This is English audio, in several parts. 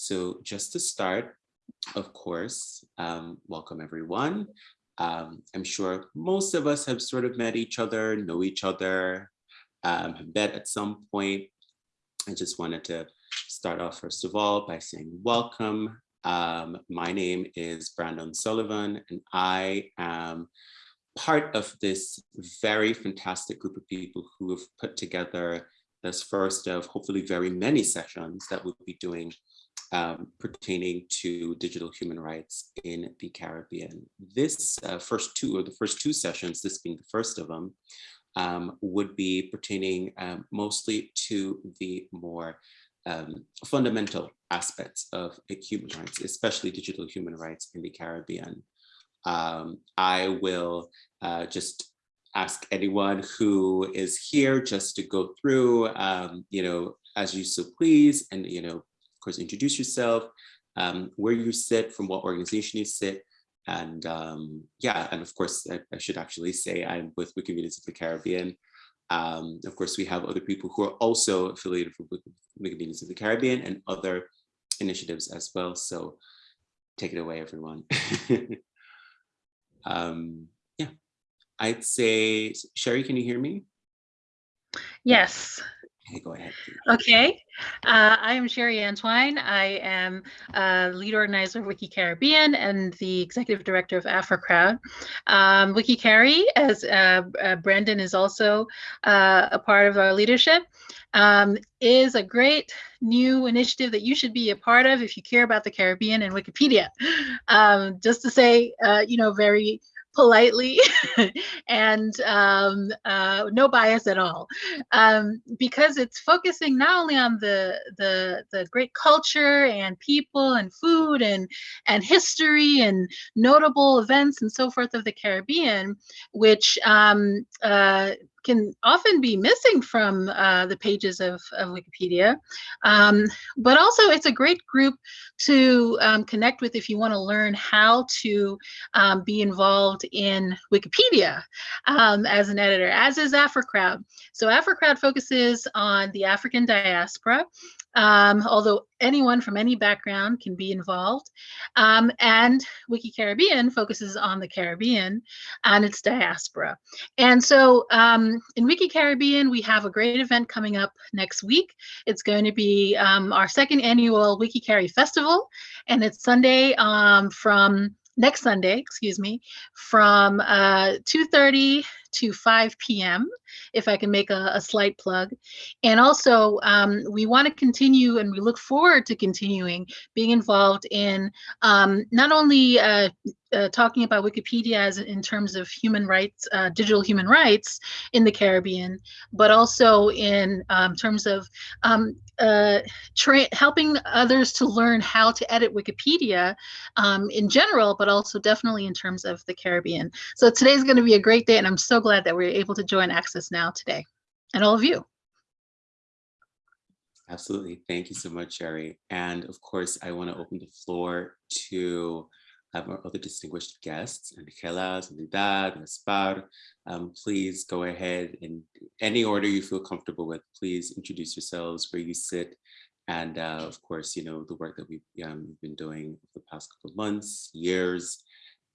So just to start, of course, um, welcome everyone. Um, I'm sure most of us have sort of met each other, know each other, um, have met at some point. I just wanted to start off first of all by saying welcome. Um, my name is Brandon Sullivan and I am part of this very fantastic group of people who have put together this first of hopefully very many sessions that we'll be doing um, pertaining to digital human rights in the Caribbean. This uh, first two, or the first two sessions, this being the first of them, um, would be pertaining um, mostly to the more um, fundamental aspects of human rights, especially digital human rights in the Caribbean. Um, I will uh, just ask anyone who is here just to go through, um, you know, as you so please, and, you know, of course, introduce yourself, um, where you sit, from what organization you sit, and um, yeah, and of course, I, I, should actually say I'm with Wikimedians of the Caribbean. Um, of course, we have other people who are also affiliated with Wikimedians of the Caribbean and other initiatives as well. So take it away, everyone. um, yeah, I'd say, Sherry, can you hear me? Yes. Okay, go ahead. Okay, uh, I am Sherry Antoine. I am uh, lead organizer of Wiki Caribbean and the executive director of AfriCrowd. Um, Wiki Cari, as uh, uh, Brandon is also uh, a part of our leadership, um, is a great new initiative that you should be a part of if you care about the Caribbean and Wikipedia. Um, just to say, you know, very politely and um, uh, no bias at all. Um, because it's focusing not only on the, the the great culture and people and food and and history and notable events and so forth of the Caribbean which um, uh, can often be missing from uh, the pages of, of Wikipedia. Um, but also it's a great group to um, connect with if you want to learn how to um, be involved in Wikipedia um, as an editor, as is AfriCrowd. So AfriCrowd focuses on the African diaspora um, although anyone from any background can be involved. Um, and Wiki Caribbean focuses on the Caribbean and its diaspora. And so um, in Wiki Caribbean, we have a great event coming up next week. It's going to be um, our second annual Wiki Cari Festival, and it's Sunday um, from next Sunday, excuse me, from uh, 2.30 to 5 p.m., if I can make a, a slight plug. And also, um, we want to continue and we look forward to continuing being involved in um, not only uh, uh, talking about Wikipedia as in terms of human rights, uh, digital human rights in the Caribbean, but also in um, terms of um, uh, helping others to learn how to edit Wikipedia um, in general, but also definitely in terms of the Caribbean. So today's going to be a great day, and I'm so glad that we're able to join Access Now today, and all of you. Absolutely. Thank you so much, Sherry. And of course, I want to open the floor to our other distinguished guests, Angela, Soledad, Gaspar. Um, please go ahead in any order you feel comfortable with. Please introduce yourselves, where you sit, and uh, of course, you know, the work that we've um, been doing the past couple of months, years,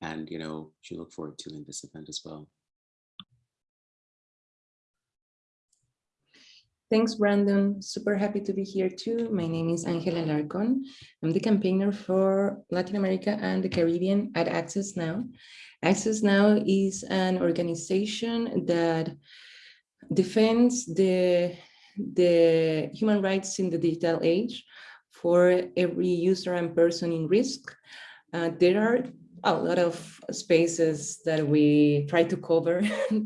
and, you know, you look forward to in this event as well. Thanks, Brandon. Super happy to be here too. My name is Angela Alarcón. I'm the campaigner for Latin America and the Caribbean at Access Now. Access Now is an organization that defends the, the human rights in the digital age for every user and person in risk. Uh, there are a lot of spaces that we try to cover.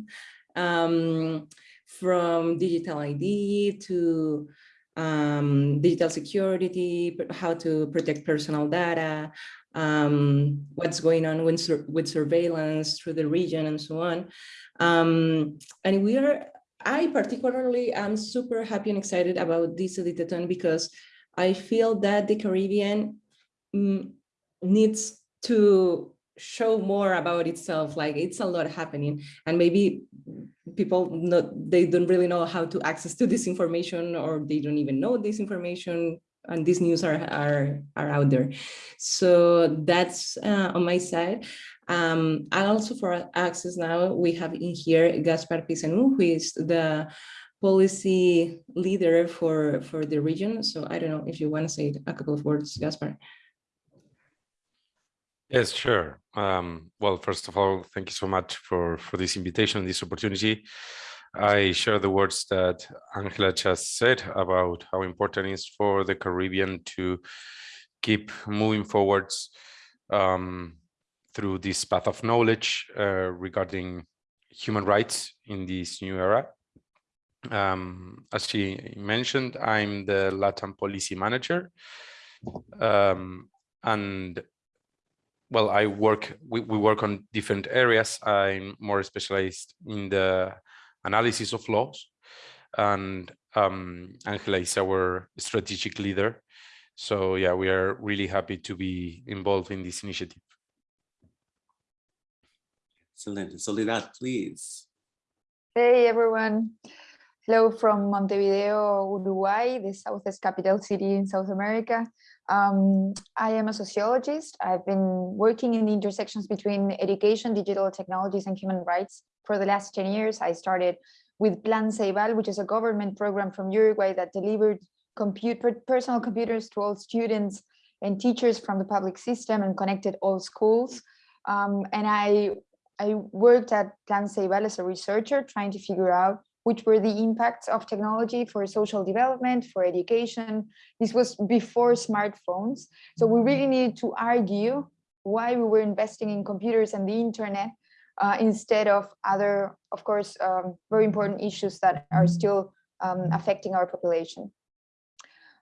um, from digital ID to um, digital security, how to protect personal data, um, what's going on with, sur with surveillance through the region and so on. Um, and we are, I particularly am super happy and excited about this editathon because I feel that the Caribbean mm, needs to show more about itself like it's a lot happening and maybe people not they don't really know how to access to this information or they don't even know this information and these news are are are out there. So that's uh, on my side. Um, and also for access now, we have in here Gaspar Pisanu, who is the policy leader for for the region. So I don't know if you want to say a couple of words, Gaspar. Yes, sure. Um, well, first of all, thank you so much for for this invitation, and this opportunity. I share the words that Angela just said about how important it is for the Caribbean to keep moving forwards um, through this path of knowledge uh, regarding human rights in this new era. Um, as she mentioned, I'm the Latin policy manager. Um, and well, I work, we, we work on different areas. I'm more specialized in the analysis of laws. And um, Angela is our strategic leader. So yeah, we are really happy to be involved in this initiative. Excellent. Soledad, please. Hey everyone. Hello from Montevideo, Uruguay, the southest capital city in South America. Um, I am a sociologist. I've been working in the intersections between education, digital technologies, and human rights for the last 10 years. I started with Plan Ceibal, which is a government program from Uruguay that delivered compute, personal computers to all students and teachers from the public system and connected all schools. Um, and I, I worked at Plan Ceibal as a researcher, trying to figure out which were the impacts of technology for social development, for education. This was before smartphones. So we really needed to argue why we were investing in computers and the internet uh, instead of other, of course, um, very important issues that are still um, affecting our population.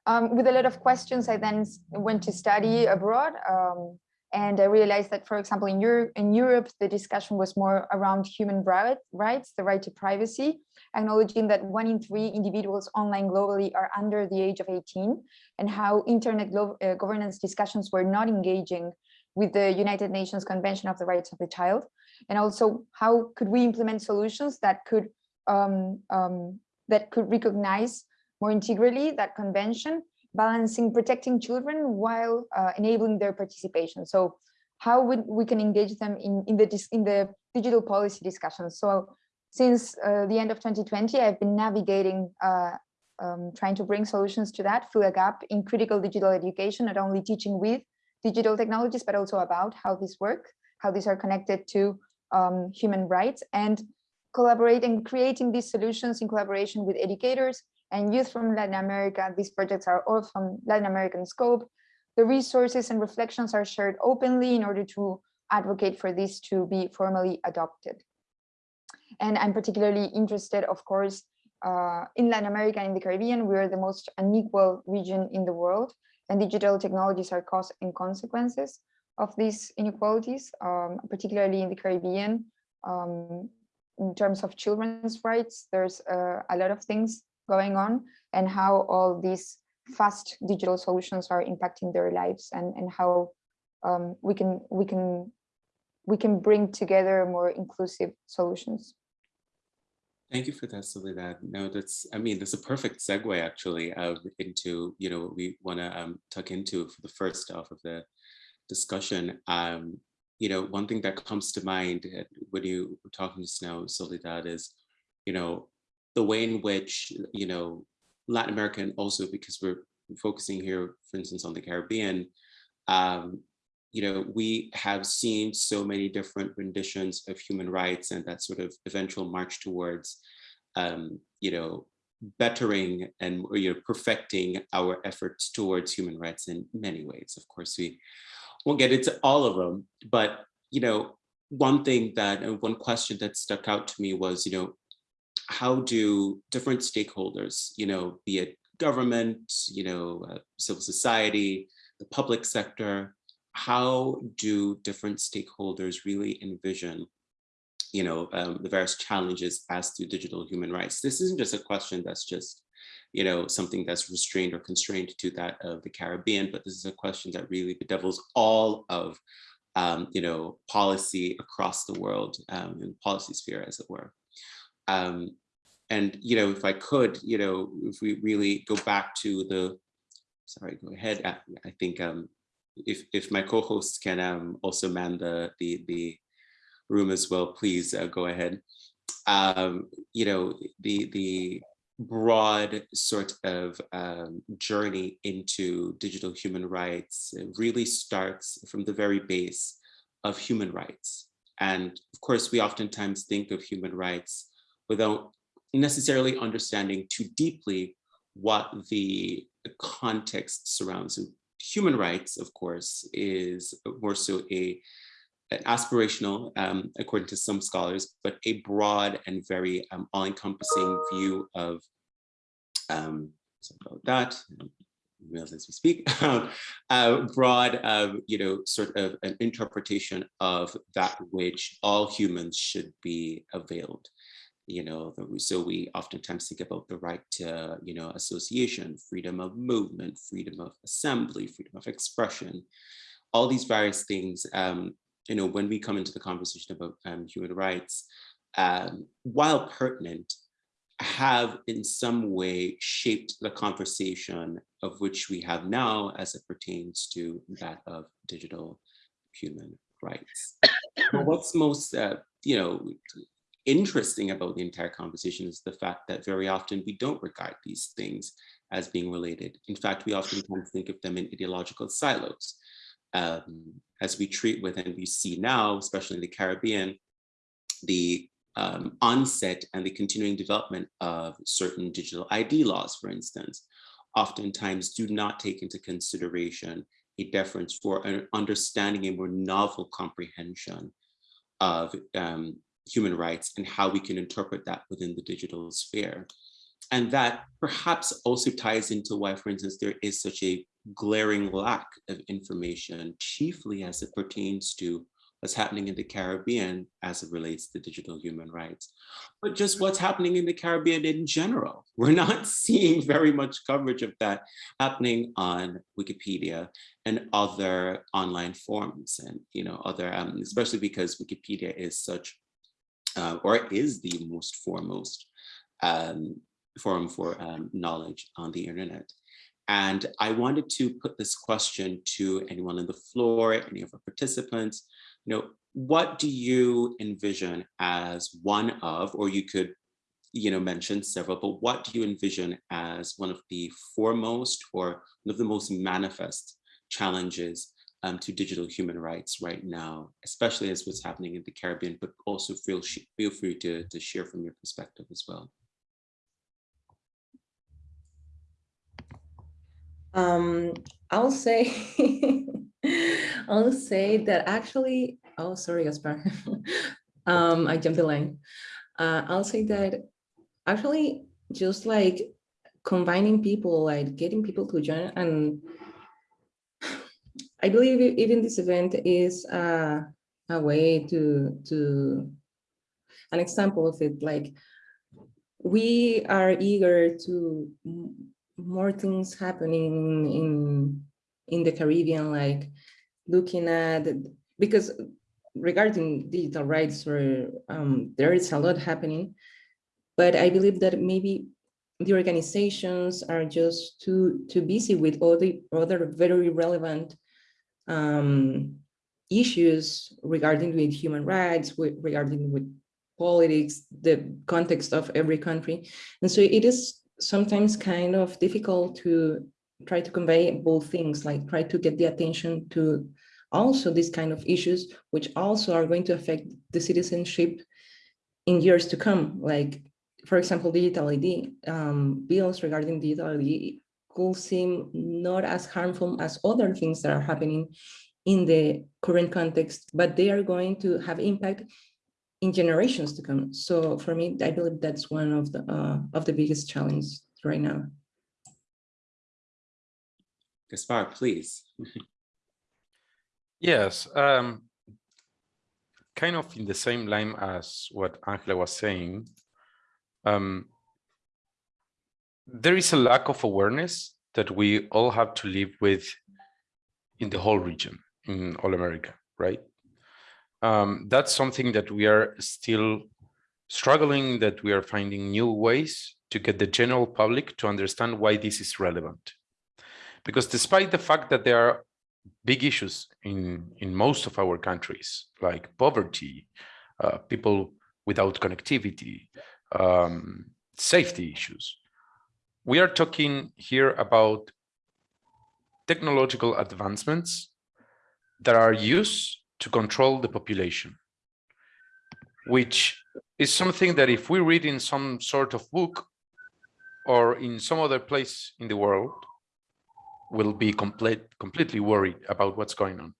Um, with a lot of questions, I then went to study abroad. Um, and I realized that, for example, in, Euro in Europe, the discussion was more around human rights, the right to privacy, acknowledging that one in three individuals online globally are under the age of 18, and how internet uh, governance discussions were not engaging with the United Nations Convention of the Rights of the Child. And also how could we implement solutions that could um, um, that could recognize more integrally that convention, balancing protecting children while uh, enabling their participation. So how would we can engage them in, in the in the digital policy discussions. So since uh, the end of 2020, I've been navigating uh, um, trying to bring solutions to that, fill a gap in critical digital education, not only teaching with digital technologies, but also about how these work, how these are connected to um, human rights and collaborating, creating these solutions in collaboration with educators and youth from Latin America. These projects are all from Latin American scope. The resources and reflections are shared openly in order to advocate for this to be formally adopted. And I'm particularly interested, of course, uh, in Latin America and in the Caribbean, we are the most unequal region in the world, and digital technologies are cause and consequences of these inequalities, um, particularly in the Caribbean. Um, in terms of children's rights, there's uh, a lot of things going on and how all these fast digital solutions are impacting their lives and, and how um, we can we can we can bring together more inclusive solutions. Thank you for that, Soledad. No, that's, I mean, that's a perfect segue actually into, you know, what we want to um, tuck into for the first half of the discussion, um, you know, one thing that comes to mind uh, when you were talking just now, Soledad, is, you know, the way in which, you know, Latin America and also because we're focusing here, for instance, on the Caribbean, um, you know, we have seen so many different renditions of human rights and that sort of eventual march towards, um, you know, bettering and you know perfecting our efforts towards human rights in many ways. Of course, we won't get into all of them, but you know, one thing that uh, one question that stuck out to me was, you know, how do different stakeholders, you know, be it government, you know, uh, civil society, the public sector, how do different stakeholders really envision, you know, um, the various challenges as to digital human rights? This isn't just a question that's just you know, something that's restrained or constrained to that of the Caribbean, but this is a question that really bedevils all of, um, you know, policy across the world um, in policy sphere, as it were. Um, and, you know, if I could, you know, if we really go back to the sorry, go ahead. I, I think um, if if my co-hosts can um, also man the the the room as well, please uh, go ahead. Um, you know, the the broad sort of um, journey into digital human rights really starts from the very base of human rights. And of course, we oftentimes think of human rights without necessarily understanding too deeply what the context surrounds. human rights, of course, is more so a an aspirational, um, according to some scholars, but a broad and very um, all-encompassing view of um, about that as we speak, um, uh, broad, uh, you know, sort of an interpretation of that which all humans should be availed. You know, so we oftentimes think about the right to, you know, association, freedom of movement, freedom of assembly, freedom of expression, all these various things um, you know, when we come into the conversation about um, human rights, um, while pertinent, have in some way shaped the conversation of which we have now as it pertains to that of digital human rights. what's most, uh, you know, interesting about the entire conversation is the fact that very often we don't regard these things as being related. In fact, we often think of them in ideological silos um, as we treat with and we see now, especially in the Caribbean, the um, onset and the continuing development of certain digital ID laws, for instance, oftentimes do not take into consideration a deference for an understanding a more novel comprehension of um, human rights and how we can interpret that within the digital sphere. And that perhaps also ties into why, for instance, there is such a glaring lack of information, chiefly as it pertains to what's happening in the Caribbean as it relates to digital human rights, but just what's happening in the Caribbean in general. We're not seeing very much coverage of that happening on Wikipedia and other online forums and, you know, other, um, especially because Wikipedia is such, uh, or is the most foremost um, forum for um, knowledge on the internet. And I wanted to put this question to anyone on the floor, any of our participants, you know, what do you envision as one of, or you could, you know, mention several, but what do you envision as one of the foremost or one of the most manifest challenges um, to digital human rights right now, especially as what's happening in the Caribbean, but also feel, feel free to, to share from your perspective as well. Um, I'll say, I'll say that actually, oh, sorry, Gaspar. um, I jumped the line. Uh, I'll say that actually just like combining people, like getting people to join and I believe even this event is uh, a way to, to, an example of it, like we are eager to more things happening in in the Caribbean, like looking at because regarding digital rights, or um, there is a lot happening, but I believe that maybe the organizations are just too too busy with all the other very relevant um, issues regarding with human rights, with, regarding with politics, the context of every country, and so it is sometimes kind of difficult to try to convey both things, like try to get the attention to also these kind of issues, which also are going to affect the citizenship in years to come. Like, for example, digital ID, um, bills regarding digital ID could seem not as harmful as other things that are happening in the current context, but they are going to have impact in generations to come. So for me, I believe that's one of the uh, of the biggest challenges right now. Gaspar, please. yes, um, kind of in the same line as what Angela was saying. Um, there is a lack of awareness that we all have to live with in the whole region, in all America, right? um, that's something that we are still struggling, that we are finding new ways to get the general public to understand why this is relevant. Because despite the fact that there are big issues in, in most of our countries, like poverty, uh, people without connectivity, um, safety issues, we are talking here about technological advancements that are used to control the population, which is something that if we read in some sort of book or in some other place in the world, will be complete, completely worried about what's going on.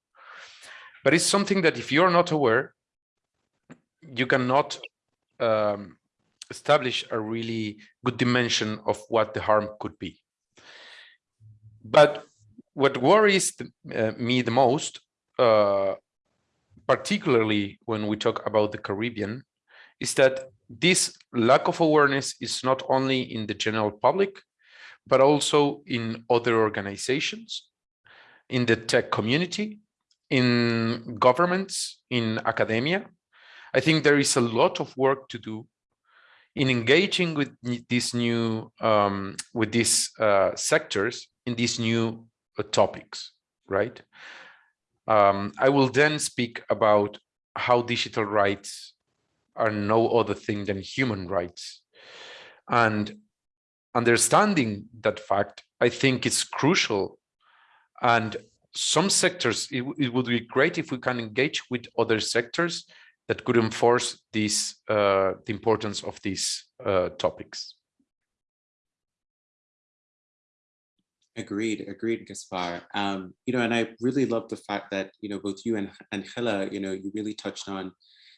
But it's something that if you're not aware, you cannot um, establish a really good dimension of what the harm could be. But what worries the, uh, me the most, uh, particularly when we talk about the Caribbean, is that this lack of awareness is not only in the general public, but also in other organizations, in the tech community, in governments, in academia. I think there is a lot of work to do in engaging with these new um, with these uh, sectors in these new uh, topics, right? Um, I will then speak about how digital rights are no other thing than human rights. And understanding that fact, I think is crucial. And some sectors, it, it, would be great if we can engage with other sectors that could enforce these, uh, the importance of these uh, topics. Agreed, agreed, Gaspar. Um, you know, and I really love the fact that, you know, both you and Angela, you know, you really touched on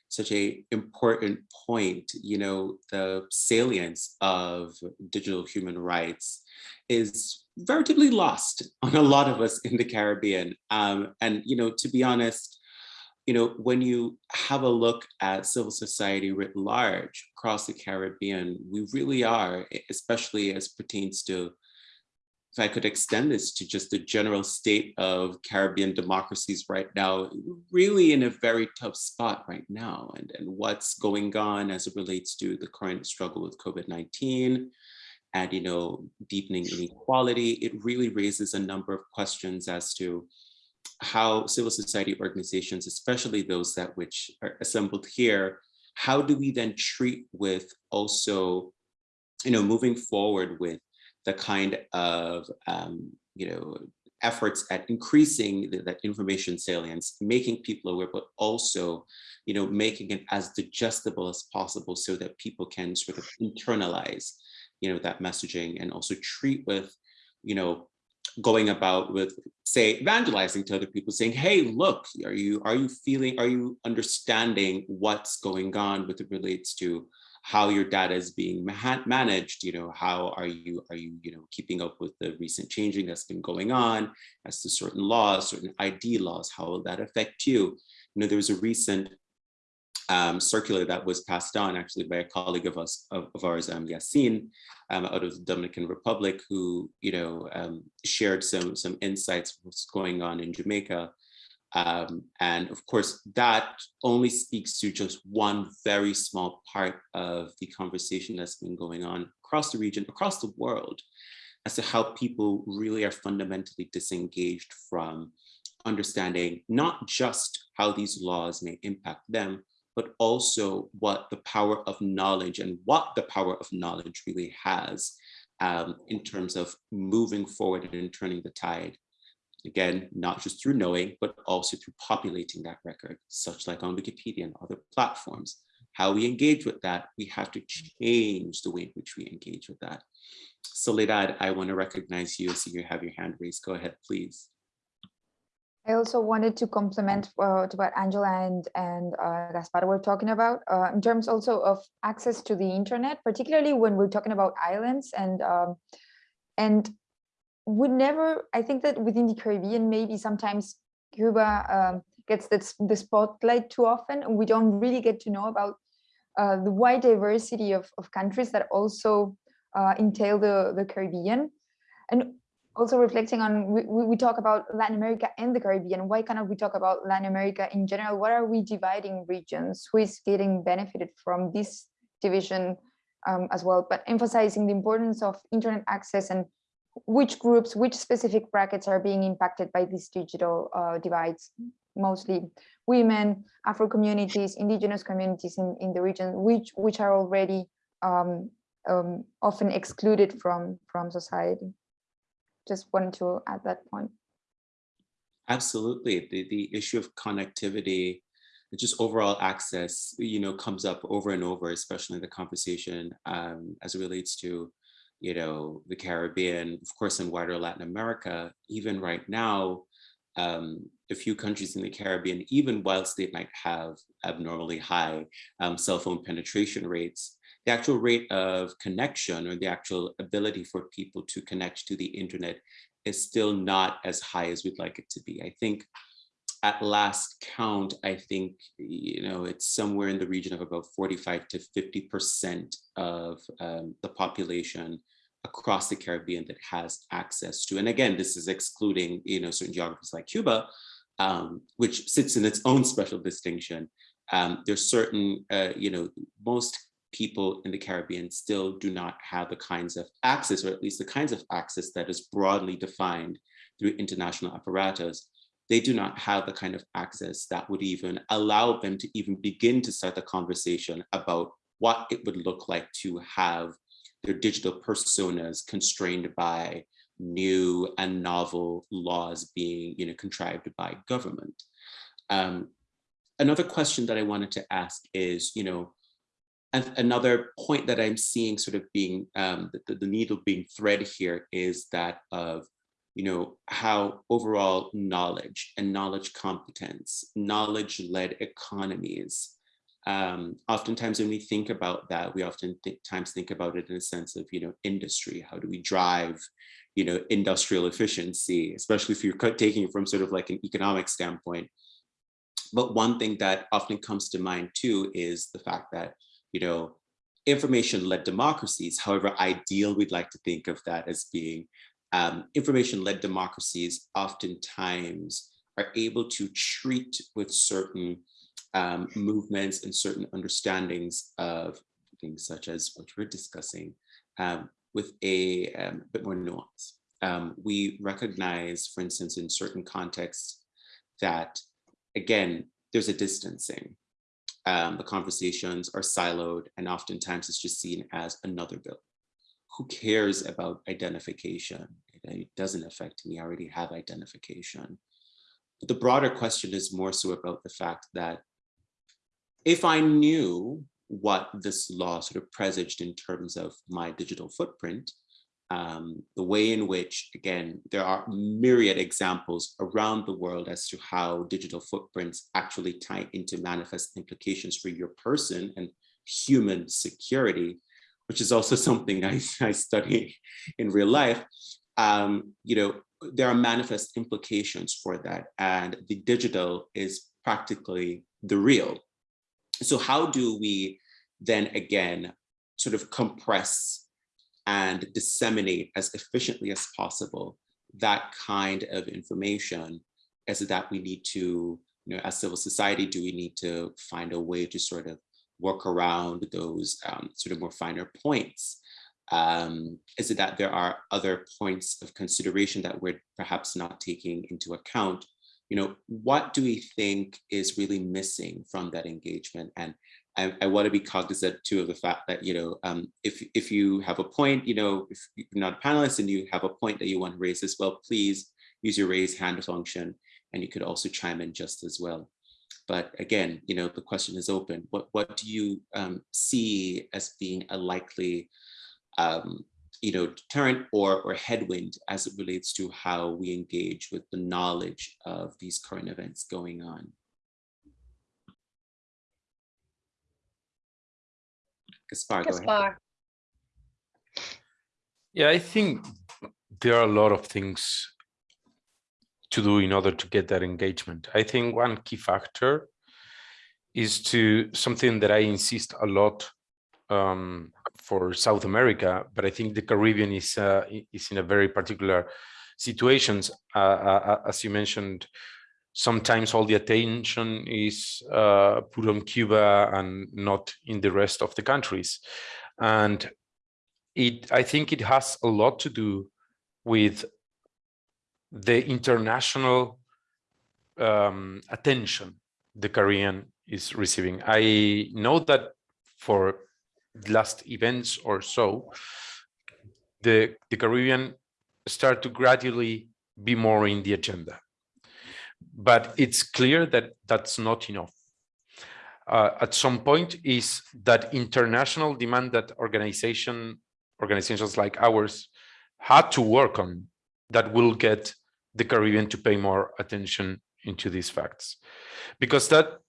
such a important point, you know, the salience of digital human rights is veritably lost on a lot of us in the Caribbean. Um, and, you know, to be honest, you know, when you have a look at civil society writ large across the Caribbean, we really are, especially as pertains to if I could extend this to just the general state of Caribbean democracies right now, really in a very tough spot right now, and, and what's going on as it relates to the current struggle with COVID-19 and, you know, deepening inequality, it really raises a number of questions as to how civil society organizations, especially those that which are assembled here, how do we then treat with also, you know, moving forward with the kind of, um, you know, efforts at increasing the, that information salience, making people aware, but also, you know, making it as digestible as possible so that people can sort of internalize, you know, that messaging and also treat with, you know, going about with say evangelizing to other people saying hey look are you are you feeling are you understanding what's going on with it relates to how your data is being managed, you know, how are you, are you, you know, keeping up with the recent changing that's been going on as to certain laws, certain ID laws, how will that affect you? You know, there was a recent um, circular that was passed on actually by a colleague of us, of, of ours, um, um, out of the Dominican Republic, who, you know, um, shared some, some insights what's going on in Jamaica. Um, and of course, that only speaks to just one very small part of the conversation that's been going on across the region, across the world, as to how people really are fundamentally disengaged from understanding not just how these laws may impact them, but also what the power of knowledge and what the power of knowledge really has um, in terms of moving forward and turning the tide Again, not just through knowing, but also through populating that record, such like on Wikipedia and other platforms. How we engage with that, we have to change the way in which we engage with that. Soledad, I want to recognize you. I see you have your hand raised. Go ahead, please. I also wanted to complement uh, to what Angela and, and uh, Gaspar were talking about uh, in terms also of access to the internet, particularly when we're talking about islands and um, and we never, I think that within the Caribbean, maybe sometimes Cuba um, gets the, the spotlight too often and we don't really get to know about uh, the wide diversity of, of countries that also uh, entail the, the Caribbean. And also reflecting on, we, we talk about Latin America and the Caribbean, why cannot we talk about Latin America in general? What are we dividing regions? Who is getting benefited from this division um, as well? But emphasizing the importance of internet access and which groups, which specific brackets are being impacted by these digital uh, divides, mostly women, Afro communities, indigenous communities in, in the region, which, which are already um, um, often excluded from, from society. Just wanted to add that point. Absolutely. The, the issue of connectivity, just overall access, you know, comes up over and over, especially in the conversation um, as it relates to, you know, the Caribbean, of course, in wider Latin America, even right now, um, a few countries in the Caribbean, even whilst they might have abnormally high um, cell phone penetration rates, the actual rate of connection or the actual ability for people to connect to the internet is still not as high as we'd like it to be. I think at last count, I think, you know, it's somewhere in the region of about 45 to 50% of um, the population across the Caribbean that has access to. And again, this is excluding, you know, certain geographies like Cuba, um, which sits in its own special distinction. Um, there's certain, uh, you know, most people in the Caribbean still do not have the kinds of access, or at least the kinds of access that is broadly defined through international apparatus. They do not have the kind of access that would even allow them to even begin to start the conversation about what it would look like to have their digital personas constrained by new and novel laws being you know, contrived by government. Um, another question that I wanted to ask is, you know, another point that I'm seeing sort of being um, the, the needle being thread here is that of, you know, how overall knowledge and knowledge competence, knowledge-led economies, um, oftentimes when we think about that, we often th times think about it in a sense of, you know, industry. How do we drive, you know, industrial efficiency, especially if you're taking it from sort of like an economic standpoint. But one thing that often comes to mind too is the fact that you know, information-led democracies, however ideal we'd like to think of that as being, um, information-led democracies oftentimes are able to treat with certain um, movements and certain understandings of things such as what we're discussing um, with a um, bit more nuance. Um, we recognize, for instance, in certain contexts that, again, there's a distancing um, the conversations are siloed and oftentimes it's just seen as another bill. Who cares about identification? It doesn't affect me, I already have identification. But the broader question is more so about the fact that if I knew what this law sort of presaged in terms of my digital footprint, um, the way in which, again, there are myriad examples around the world as to how digital footprints actually tie into manifest implications for your person and human security, which is also something I, I study in real life. Um, you know, there are manifest implications for that and the digital is practically the real. So how do we then again sort of compress and disseminate as efficiently as possible that kind of information is that we need to, you know, as civil society, do we need to find a way to sort of work around those um, sort of more finer points? Um, is it that there are other points of consideration that we're perhaps not taking into account? You know, what do we think is really missing from that engagement? And I, I want to be cognizant too of the fact that, you know, um, if, if you have a point, you know, if you're not a panelist and you have a point that you want to raise as well, please use your raise hand function and you could also chime in just as well. But again, you know, the question is open. What, what do you um, see as being a likely, um, you know, deterrent or, or headwind as it relates to how we engage with the knowledge of these current events going on? Gaspar. Gaspar. Yeah, I think there are a lot of things to do in order to get that engagement. I think one key factor is to something that I insist a lot um, for South America, but I think the Caribbean is uh, is in a very particular situations. Uh, uh, as you mentioned, sometimes all the attention is uh, put on Cuba and not in the rest of the countries. And it, I think it has a lot to do with the international um, attention the Caribbean is receiving. I know that for last events or so, the, the Caribbean start to gradually be more in the agenda. But it's clear that that's not enough. Uh, at some point is that international demand that organization organizations like ours had to work on that will get the Caribbean to pay more attention into these facts because that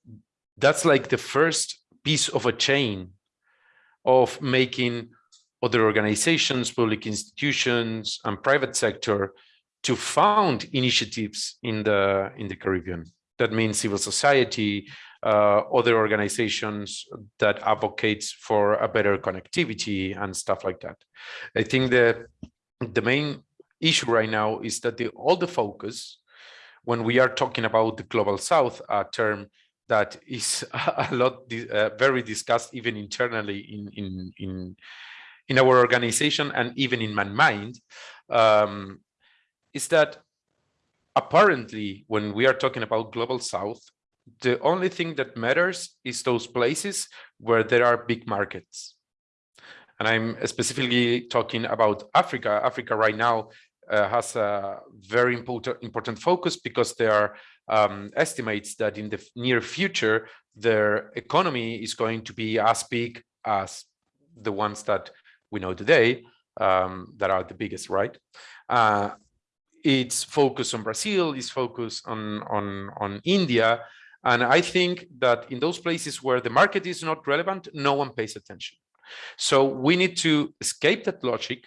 that's like the first piece of a chain of making other organizations public institutions and private sector to found initiatives in the in the caribbean. That means civil society uh, other organizations that advocates for a better connectivity and stuff like that. I think the the main issue right now is that the all the focus when we are talking about the global south, a term that is a lot uh, very discussed even internally in in in in our organization and even in my mind um, is that apparently when we are talking about global south the only thing that matters is those places where there are big markets and i'm specifically talking about africa africa right now uh, has a very important important focus because there are um, estimates that in the near future their economy is going to be as big as the ones that we know today um, that are the biggest, right? Uh, it's focused on Brazil, it's focused on on on India, and I think that in those places where the market is not relevant, no one pays attention. So we need to escape that logic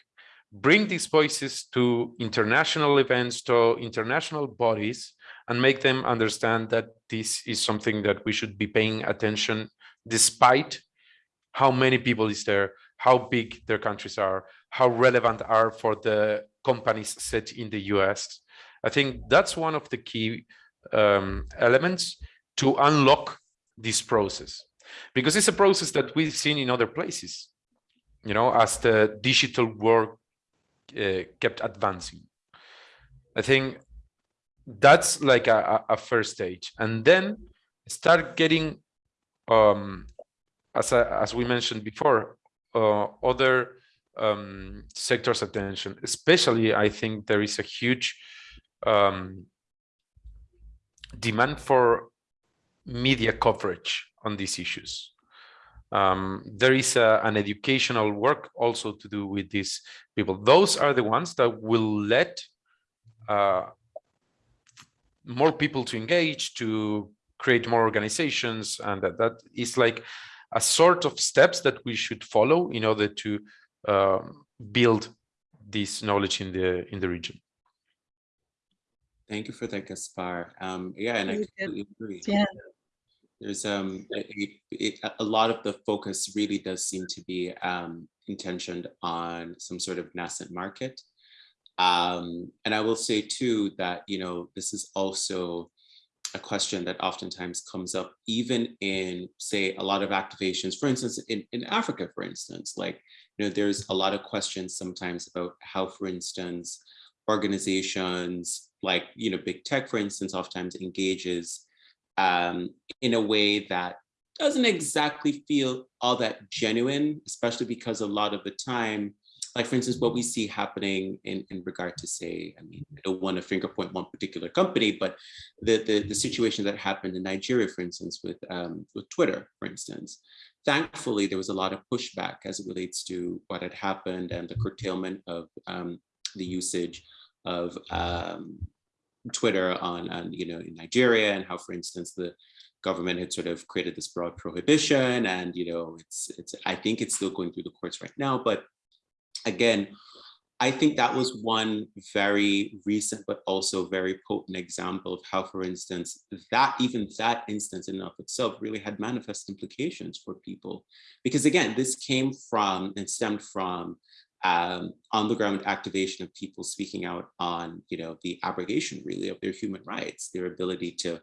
bring these voices to international events, to international bodies, and make them understand that this is something that we should be paying attention despite how many people is there, how big their countries are, how relevant are for the companies set in the US. I think that's one of the key um, elements to unlock this process because it's a process that we've seen in other places you know as the digital world uh, kept advancing. I think that's like a, a first stage, and then start getting, um, as I, as we mentioned before, uh, other um, sectors' attention. Especially, I think there is a huge um, demand for media coverage on these issues. Um, there is a, an educational work also to do with these people. Those are the ones that will let uh, more people to engage, to create more organizations, and that, that is like a sort of steps that we should follow in order to uh, build this knowledge in the in the region. Thank you for that, Gaspar. Um, yeah, and I completely agree. Yeah there's um it, it, a lot of the focus really does seem to be um, intentioned on some sort of nascent market. Um, and I will say too that, you know, this is also a question that oftentimes comes up even in say a lot of activations, for instance, in, in Africa, for instance, like, you know, there's a lot of questions sometimes about how, for instance, organizations like, you know, big tech, for instance, oftentimes engages um, in a way that doesn't exactly feel all that genuine, especially because a lot of the time, like for instance, what we see happening in, in regard to say, I mean, I don't want to finger point one particular company, but the, the, the situation that happened in Nigeria, for instance, with, um, with Twitter, for instance, thankfully, there was a lot of pushback as it relates to what had happened and the curtailment of um, the usage of um, Twitter on, on, you know, in Nigeria and how, for instance, the government had sort of created this broad prohibition and, you know, it's, it's, I think it's still going through the courts right now, but again, I think that was one very recent, but also very potent example of how, for instance, that even that instance in and of itself really had manifest implications for people. Because again, this came from and stemmed from um, on the ground activation of people speaking out on, you know, the abrogation really of their human rights, their ability to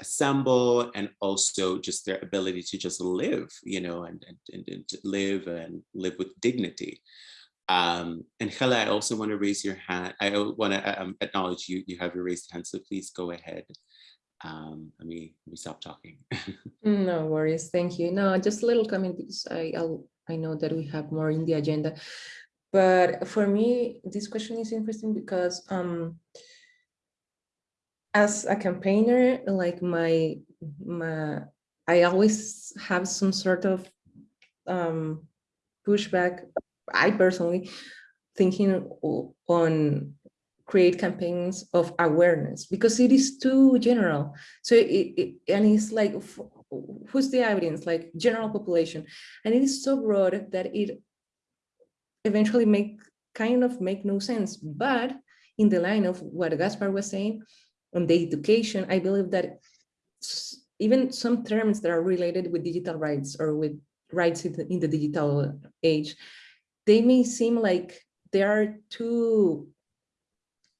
assemble and also just their ability to just live, you know, and, and, and, and live and live with dignity. Um, and Hela, I also want to raise your hand. I want to um, acknowledge you. You have your raised hand, so please go ahead. Um, let me let me stop talking. No worries, thank you. No, just a little comment because I I'll, I know that we have more in the agenda, but for me this question is interesting because um as a campaigner, like my my I always have some sort of um pushback. I personally thinking on create campaigns of awareness because it is too general. So it, it and it's like who's the audience? Like general population. And it is so broad that it eventually make kind of make no sense. But in the line of what gaspar was saying on the education i believe that even some terms that are related with digital rights or with rights in the, in the digital age they may seem like they are too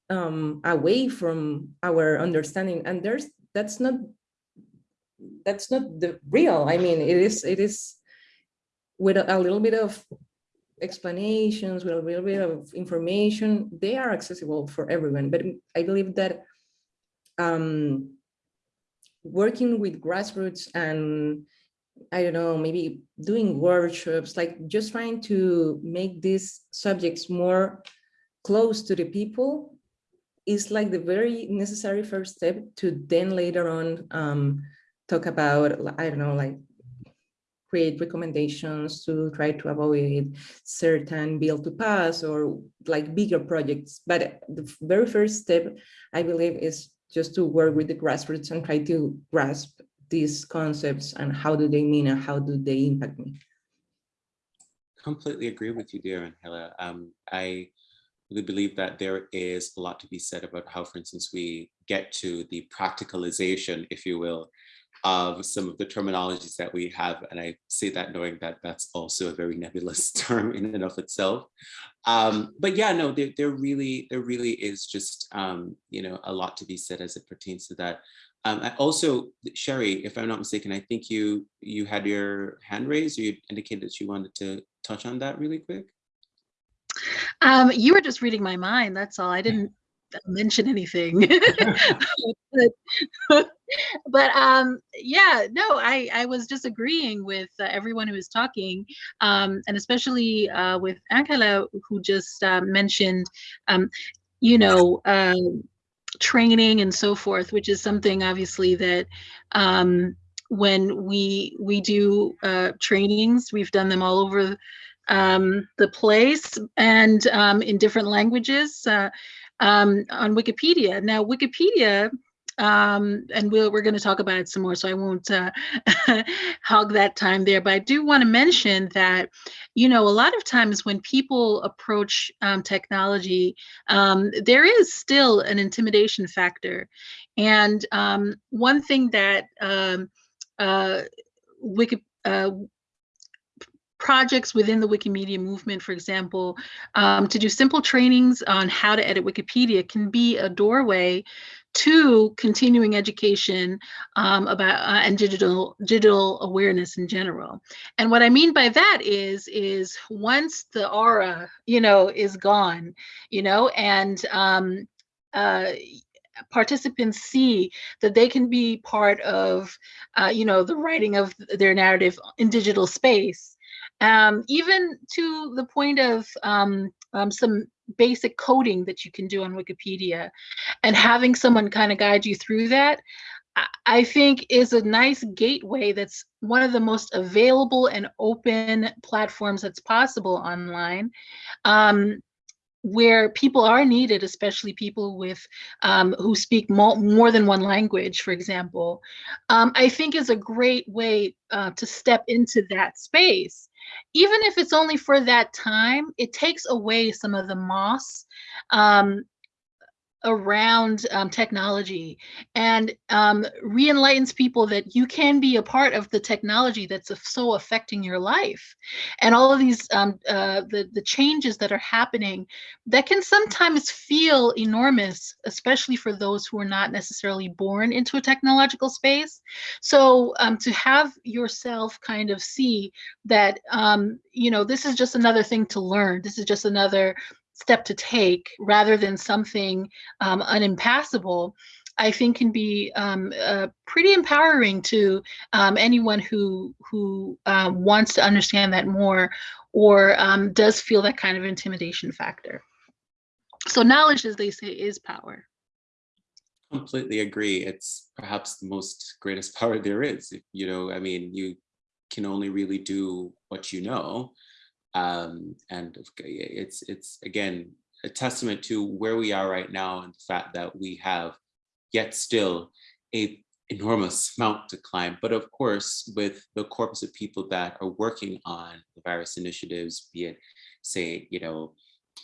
um, away from our understanding and there's that's not that's not the real. I mean it is it is with a, a little bit of explanations with a little bit of information they are accessible for everyone. But i believe that um working with grassroots and i don't know maybe doing workshops like just trying to make these subjects more close to the people is like the very necessary first step to then later on um, talk about, I don't know, like create recommendations to try to avoid certain bill to pass or like bigger projects. But the very first step, I believe, is just to work with the grassroots and try to grasp these concepts and how do they mean and how do they impact me. Completely agree with you, dear Angela. Um, I really believe that there is a lot to be said about how, for instance, we get to the practicalization, if you will, of some of the terminologies that we have. And I say that knowing that that's also a very nebulous term in and of itself. Um, but yeah, no, there, there really, there really is just, um, you know, a lot to be said as it pertains to that. Um, I also, Sherry, if I'm not mistaken, I think you you had your hand raised, or you indicated that you wanted to touch on that really quick. Um, you were just reading my mind. That's all. I didn't mention anything. but, but um, yeah, no, I I was just agreeing with uh, everyone who was talking, um, and especially uh, with Angela, who just uh, mentioned, um, you know, um, training and so forth, which is something obviously that. Um, when we we do uh, trainings, we've done them all over um, the place and um, in different languages uh, um, on Wikipedia. Now, Wikipedia, um, and we'll, we're going to talk about it some more, so I won't uh, hog that time there. But I do want to mention that, you know, a lot of times when people approach um, technology, um, there is still an intimidation factor. And um, one thing that um, uh, Wiki, uh, projects within the Wikimedia movement, for example, um, to do simple trainings on how to edit Wikipedia can be a doorway to continuing education um, about uh, and digital digital awareness in general. And what I mean by that is is once the aura, you know, is gone, you know, and um, uh, participants see that they can be part of, uh, you know, the writing of their narrative in digital space, um, even to the point of um, um, some basic coding that you can do on Wikipedia and having someone kind of guide you through that, I- think is a nice gateway that's one of the most available and open platforms that's possible online. Um, where people are needed, especially people with um, who speak more, more than one language, for example, um, I think is a great way uh, to step into that space. Even if it's only for that time, it takes away some of the moss um, around um, technology and um, re-enlightens people that you can be a part of the technology that's so affecting your life. And all of these um, uh, the, the changes that are happening that can sometimes feel enormous especially for those who are not necessarily born into a technological space. So um, to have yourself kind of see that um, you know this is just another thing to learn. This is just another step to take rather than something um, unimpassable, I think can be um, uh, pretty empowering to um, anyone who who uh, wants to understand that more or um, does feel that kind of intimidation factor. So knowledge, as they say, is power. Completely agree. It's perhaps the most greatest power there is. You know, I mean, you can only really do what you know um, and it's it's again a testament to where we are right now and the fact that we have yet still a enormous amount to climb. But of course, with the corpus of people that are working on the virus initiatives, be it say, you know,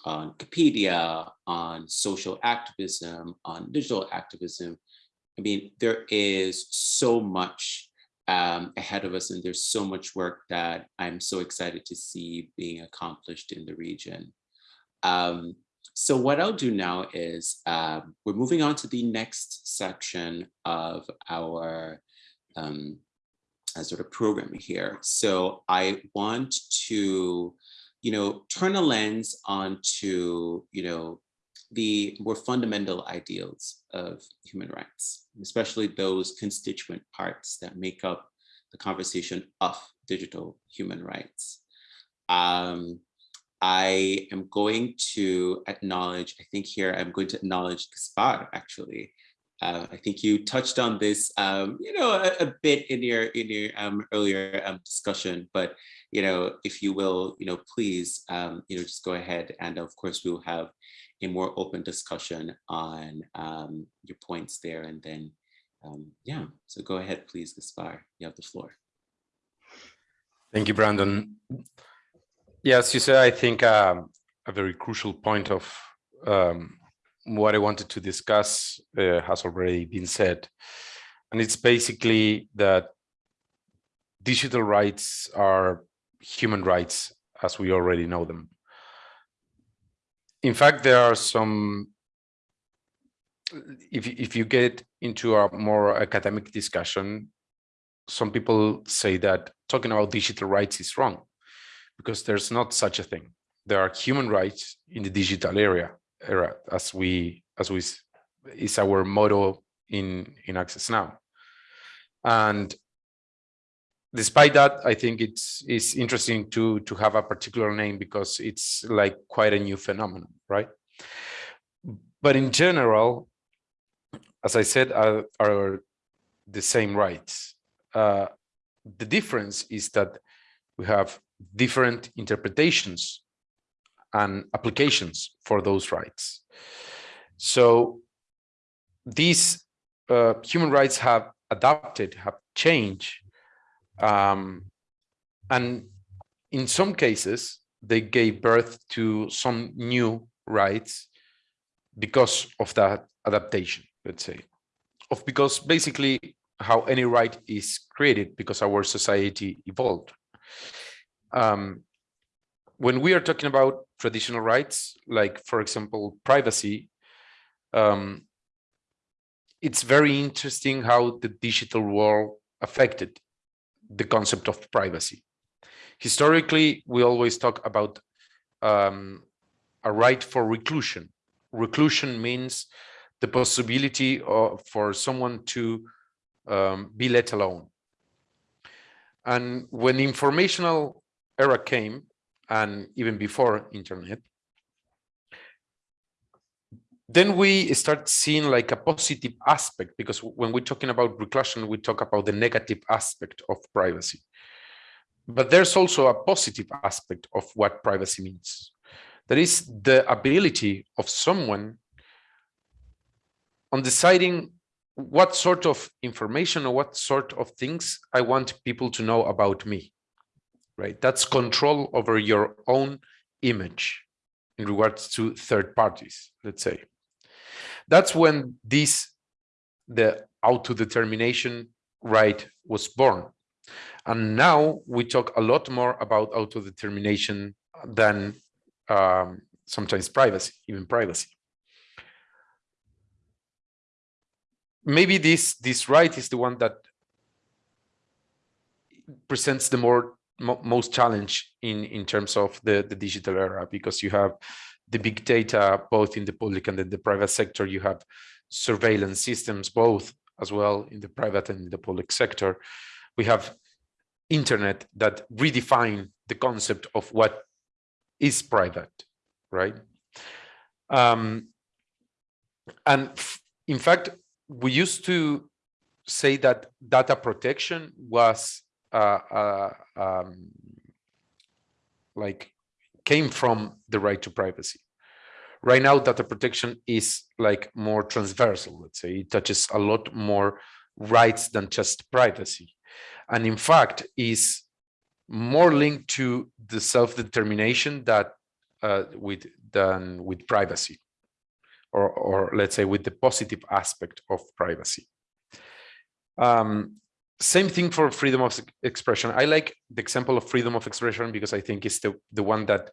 on Wikipedia, on social activism, on digital activism, I mean, there is so much um, ahead of us and there's so much work that I'm so excited to see being accomplished in the region. Um, so what I'll do now is um, we're moving on to the next section of our um, uh, sort of program here. So I want to, you know, turn a lens onto, you know, the more fundamental ideals of human rights, especially those constituent parts that make up the conversation of digital human rights. Um, I am going to acknowledge, I think here I'm going to acknowledge Gaspar actually. Uh, I think you touched on this, um, you know, a, a, bit in your in your um, earlier um, discussion, but you know, if you will, you know, please, um, you know, just go ahead and of course we will have a more open discussion on um, your points there and then um, yeah, so go ahead, please, Gaspar, you have the floor. Thank you, Brandon. Yes, you said, I think um, a very crucial point of um, what I wanted to discuss uh, has already been said. And it's basically that digital rights are human rights as we already know them. In fact, there are some if if you get into a more academic discussion, some people say that talking about digital rights is wrong because there's not such a thing. There are human rights in the digital area era as we as we is our motto in in Access Now. And despite that, I think it's it's interesting to to have a particular name because it's like quite a new phenomenon, right? But in general, as I said, are, are the same rights. Uh, the difference is that we have different interpretations and applications for those rights. So these uh, human rights have adapted, have changed, um, and in some cases, they gave birth to some new rights because of that adaptation let's say, of because basically how any right is created because our society evolved. Um, when we are talking about traditional rights, like for example, privacy, um, it's very interesting how the digital world affected the concept of privacy. Historically, we always talk about um, a right for reclusion. Reclusion means the possibility of, for someone to um, be let alone. And when the informational era came, and even before internet, then we start seeing like a positive aspect because when we're talking about reclusion, we talk about the negative aspect of privacy. But there's also a positive aspect of what privacy means. That is the ability of someone on deciding what sort of information or what sort of things I want people to know about me, right? That's control over your own image in regards to third parties, let's say. That's when this, the autodetermination right was born. And now we talk a lot more about autodetermination than um, sometimes privacy, even privacy. Maybe this this right is the one that presents the more most challenge in in terms of the the digital era because you have the big data both in the public and in the private sector. You have surveillance systems both as well in the private and in the public sector. We have internet that redefine the concept of what is private, right? Um, and in fact, we used to say that data protection was uh, uh, um, like came from the right to privacy. Right now, data protection is like more transversal, let's say, it touches a lot more rights than just privacy. And in fact, is more linked to the self-determination that uh, with than with privacy or, or let's say with the positive aspect of privacy. Um, same thing for freedom of expression. I like the example of freedom of expression because I think it's the, the one that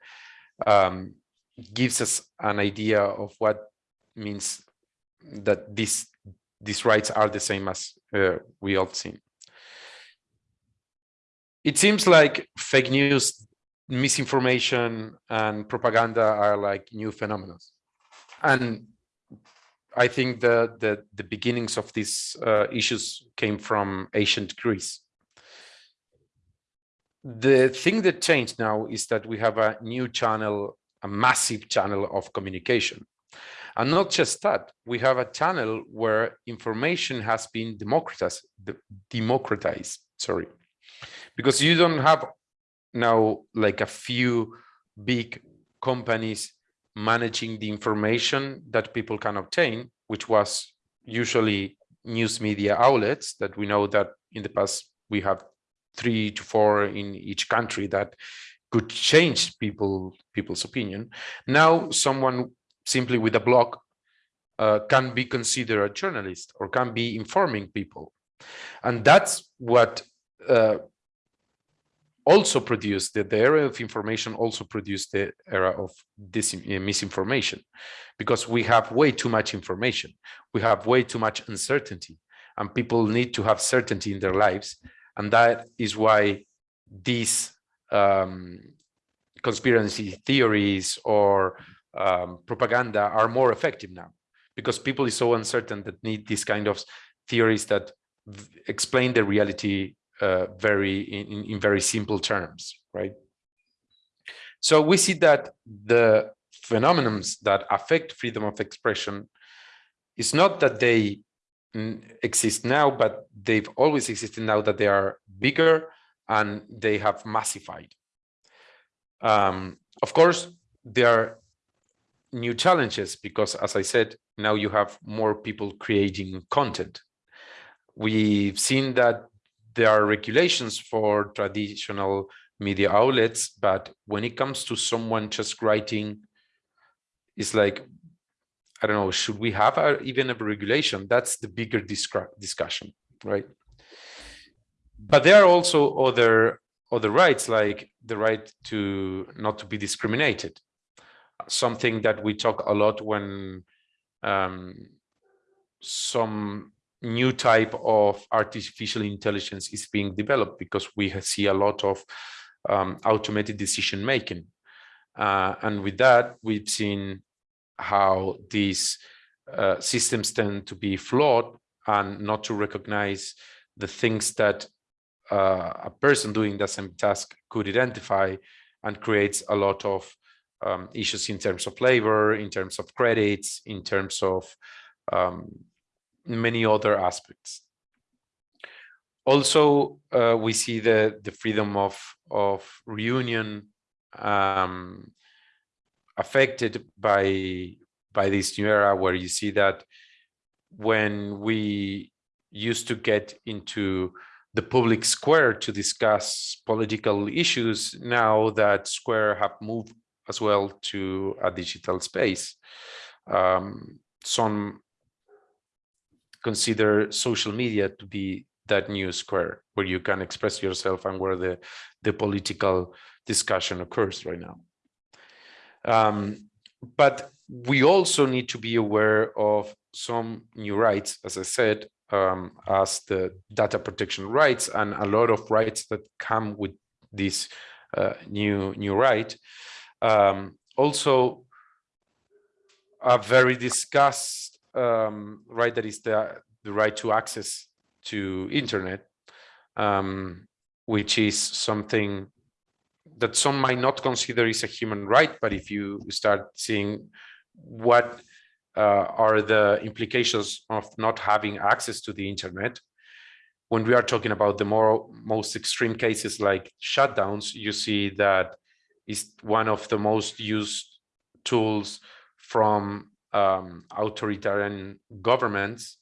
um, gives us an idea of what means that these these rights are the same as uh, we all seen. It seems like fake news, misinformation, and propaganda are like new phenomena. And I think the, the, the beginnings of these uh, issues came from ancient Greece. The thing that changed now is that we have a new channel, a massive channel of communication. And not just that, we have a channel where information has been democratized, democratized, sorry, because you don't have now like a few big companies managing the information that people can obtain, which was usually news media outlets that we know that in the past we have three to four in each country that could change people people's opinion. Now someone simply with a blog uh, can be considered a journalist or can be informing people. And that's what uh, also produced the, era of information also produced the era of this uh, misinformation because we have way too much information. We have way too much uncertainty and people need to have certainty in their lives and that is why these um, conspiracy theories or um, propaganda are more effective now because people is so uncertain that need these kind of theories that explain the reality uh, very in, in very simple terms, right? So we see that the phenomena that affect freedom of expression is not that they exist now, but they've always existed now that they are bigger and they have massified. Um, of course, there are new challenges because, as I said, now you have more people creating content. We've seen that there are regulations for traditional media outlets, but when it comes to someone just writing, it's like, I don't know, should we have a, even a regulation? That's the bigger discussion, right? But there are also other other rights, like the right to not to be discriminated, something that we talk a lot when um, some new type of artificial intelligence is being developed because we see a lot of um, automated decision making. Uh, and with that, we've seen how these uh, systems tend to be flawed and not to recognize the things that uh, a person doing the same task could identify and creates a lot of um, issues in terms of labor, in terms of credits, in terms of um, many other aspects. Also, uh, we see the, the freedom of, of reunion um, affected by, by this new era where you see that when we used to get into the public square to discuss political issues, now that square have moved as well to a digital space. Um, some consider social media to be that new square where you can express yourself and where the, the political discussion occurs right now. Um, but we also need to be aware of some new rights, as I said, um, as the data protection rights and a lot of rights that come with this uh, new new right. Um, also, a very discussed um, right that is the the right to access to internet, um, which is something that some might not consider is a human right, but if you start seeing what uh, are the implications of not having access to the internet, when we are talking about the more most extreme cases like shutdowns, you see that is one of the most used tools from um, authoritarian governments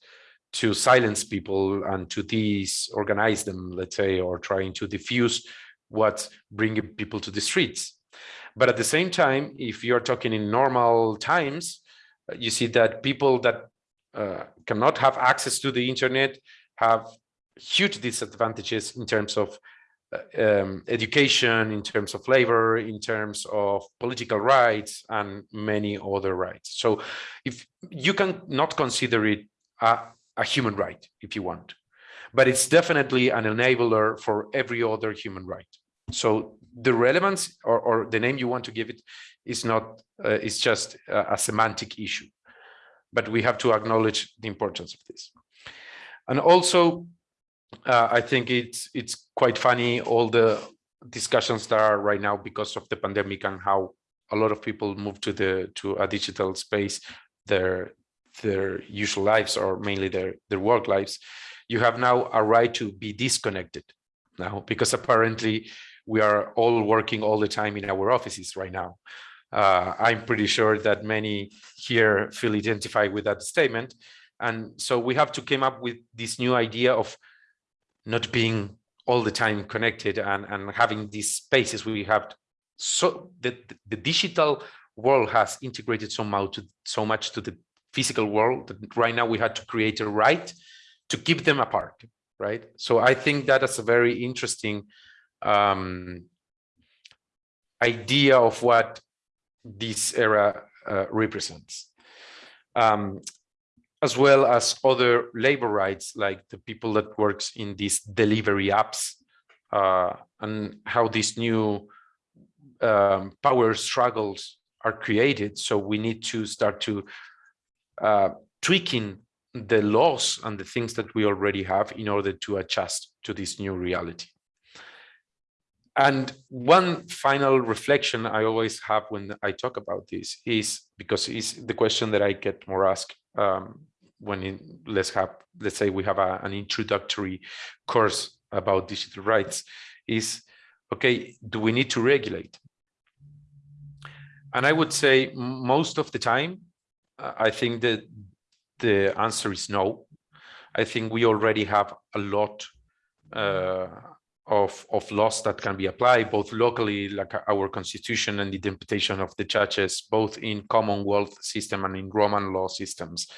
to silence people and to disorganize them, let's say, or trying to diffuse what's bringing people to the streets. But at the same time, if you're talking in normal times, you see that people that uh, cannot have access to the internet have huge disadvantages in terms of um, education, in terms of labor, in terms of political rights, and many other rights. So if you can not consider it a, a human right, if you want, but it's definitely an enabler for every other human right. So the relevance or, or the name you want to give it is not, uh, it's just a, a semantic issue, but we have to acknowledge the importance of this. And also uh, I think it's it's quite funny all the discussions that are right now because of the pandemic and how a lot of people move to the to a digital space their their usual lives or mainly their their work lives. You have now a right to be disconnected now because apparently we are all working all the time in our offices right now. Uh, i'm pretty sure that many here feel identified with that statement. And so we have to come up with this new idea of not being all the time connected and, and having these spaces we have so the, the digital world has integrated somehow to so much to the physical world that right now we had to create a right to keep them apart right? So i think that is a very interesting um, idea of what this era uh, represents. Um, as well as other labor rights, like the people that works in these delivery apps, uh, and how these new um, power struggles are created. So we need to start to uh, tweaking the laws and the things that we already have in order to adjust to this new reality. And one final reflection I always have when I talk about this is because it's the question that I get more asked um, when let's have let's say we have a, an introductory course about digital rights is okay do we need to regulate? And i would say most of the time uh, i think that the answer is no. I think we already have a lot uh, of of laws that can be applied both locally like our constitution and the interpretation of the judges both in commonwealth system and in roman law systems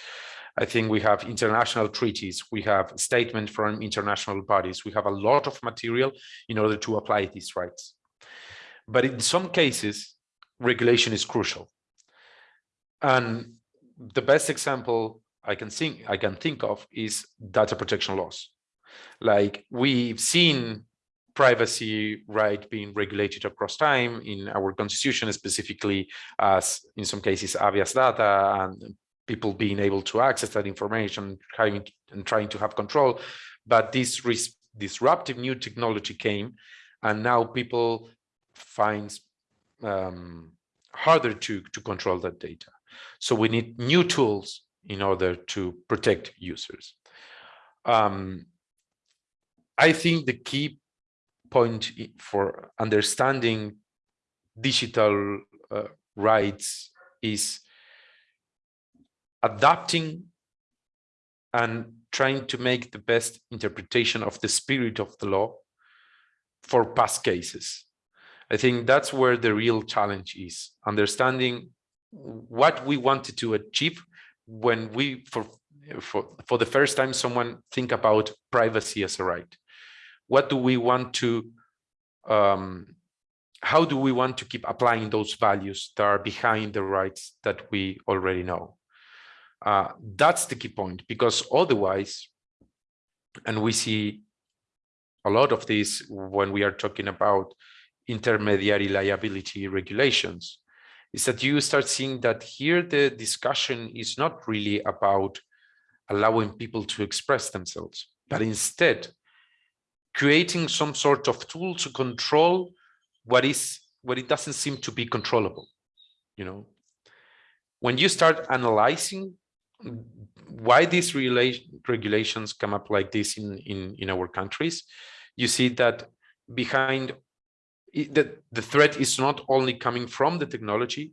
I think we have international treaties, we have statements from international bodies, we have a lot of material in order to apply these rights. But in some cases, regulation is crucial. And the best example I can think I can think of is data protection laws. Like we've seen privacy right being regulated across time in our constitution, specifically as in some cases habeas data and people being able to access that information having and trying to have control. But this disruptive new technology came and now people find um, harder to to control that data. So we need new tools in order to protect users. Um, i think the key point for understanding digital uh, rights is adapting and trying to make the best interpretation of the spirit of the law for past cases. I think that's where the real challenge is, understanding what we wanted to achieve when we, for for, for the first time, someone think about privacy as a right. What do we want to, um, how do we want to keep applying those values that are behind the rights that we already know? Uh, that's the key point, because otherwise, and we see a lot of this when we are talking about intermediary liability regulations, is that you start seeing that here the discussion is not really about allowing people to express themselves, but instead creating some sort of tool to control what is what it doesn't seem to be controllable. You know, when you start analyzing why these regulations come up like this in, in, in our countries, you see that behind that the threat is not only coming from the technology,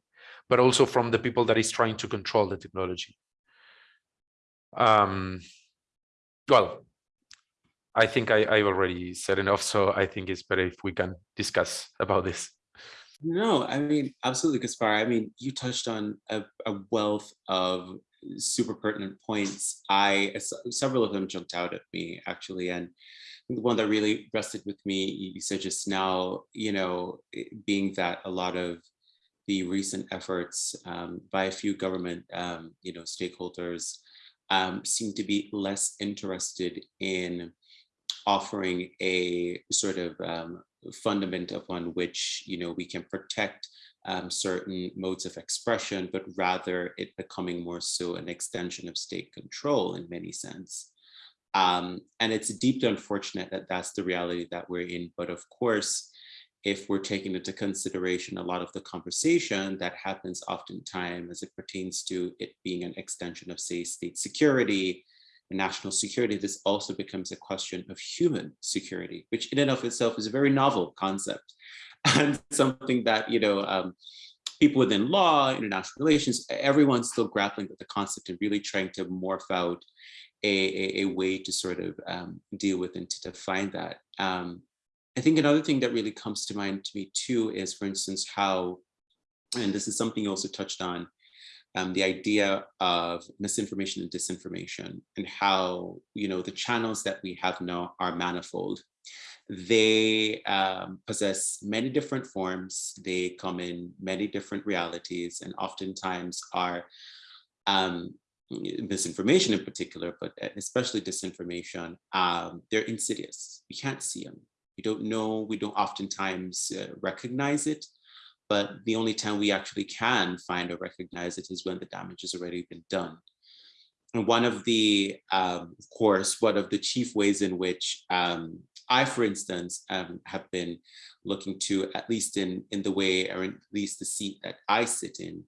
but also from the people that is trying to control the technology. Um, well, I think I, I already said enough, so I think it's better if we can discuss about this. No, I mean, absolutely, Gaspar. I mean, you touched on a, a wealth of super pertinent points. I several of them jumped out at me actually, and the one that really rested with me, you said just now, you know, being that a lot of the recent efforts um, by a few government, um, you know, stakeholders um, seem to be less interested in offering a sort of um, fundament upon which, you know, we can protect um, certain modes of expression, but rather it becoming more so an extension of state control in many sense. Um, and it's deeply unfortunate that that's the reality that we're in. But of course, if we're taking into consideration a lot of the conversation that happens oftentimes as it pertains to it being an extension of say state security and national security, this also becomes a question of human security, which in and of itself is a very novel concept and something that, you know, um, people within law, international relations, everyone's still grappling with the concept and really trying to morph out a, a, a way to sort of um, deal with and to define that. Um, I think another thing that really comes to mind to me too is, for instance, how, and this is something you also touched on, um, the idea of misinformation and disinformation and how, you know, the channels that we have now are manifold. They um, possess many different forms. They come in many different realities and oftentimes are um, misinformation in particular, but especially disinformation, um, they're insidious. We can't see them. We don't know, we don't oftentimes uh, recognize it, but the only time we actually can find or recognize it is when the damage has already been done. One of the, um, of course, one of the chief ways in which um, I, for instance, um, have been looking to, at least in, in the way, or at least the seat that I sit in,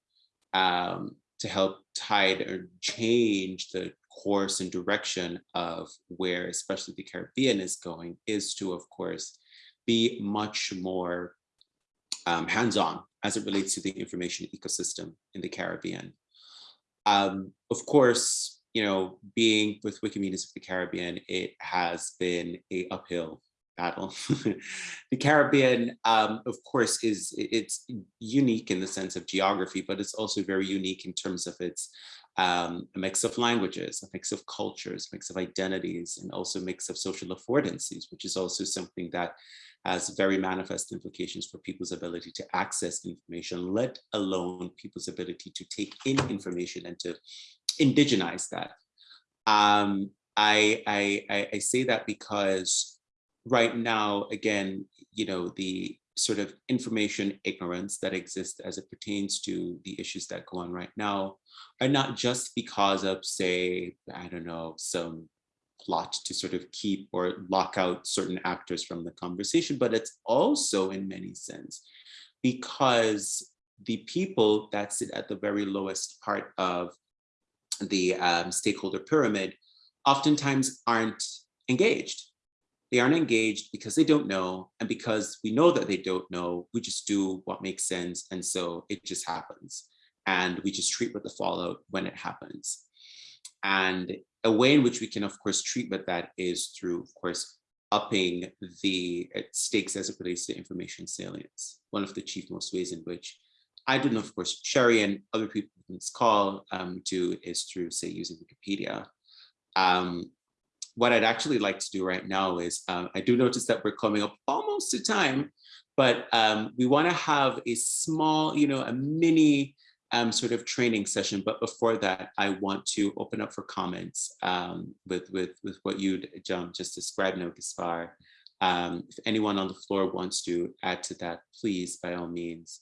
um, to help tide or change the course and direction of where especially the Caribbean is going is to, of course, be much more um, hands-on as it relates to the information ecosystem in the Caribbean. Um, of course, you know, being with Wikimedians of the Caribbean, it has been a uphill battle. the Caribbean, um, of course, is it's unique in the sense of geography, but it's also very unique in terms of its um, a mix of languages, a mix of cultures, mix of identities, and also a mix of social affordances, which is also something that has very manifest implications for people's ability to access information, let alone people's ability to take in information and to indigenize that. Um, I, I, I say that because right now, again, you know, the sort of information ignorance that exists as it pertains to the issues that go on right now are not just because of, say, I don't know, some plot to sort of keep or lock out certain actors from the conversation, but it's also in many sense because the people that sit at the very lowest part of the um, stakeholder pyramid oftentimes aren't engaged. They aren't engaged because they don't know. And because we know that they don't know, we just do what makes sense. And so it just happens. And we just treat with the fallout when it happens. And a way in which we can, of course, treat with that is through, of course, upping the uh, stakes as it relates to information salience. One of the chief most ways in which I do of course, Sherry and other people in this call um, do is through, say, using Wikipedia. Um, what I'd actually like to do right now is, um, I do notice that we're coming up almost to time, but um, we want to have a small, you know, a mini um, sort of training session. But before that, I want to open up for comments um, with, with, with what you, John, just described now, Gaspar. Um, if anyone on the floor wants to add to that, please, by all means.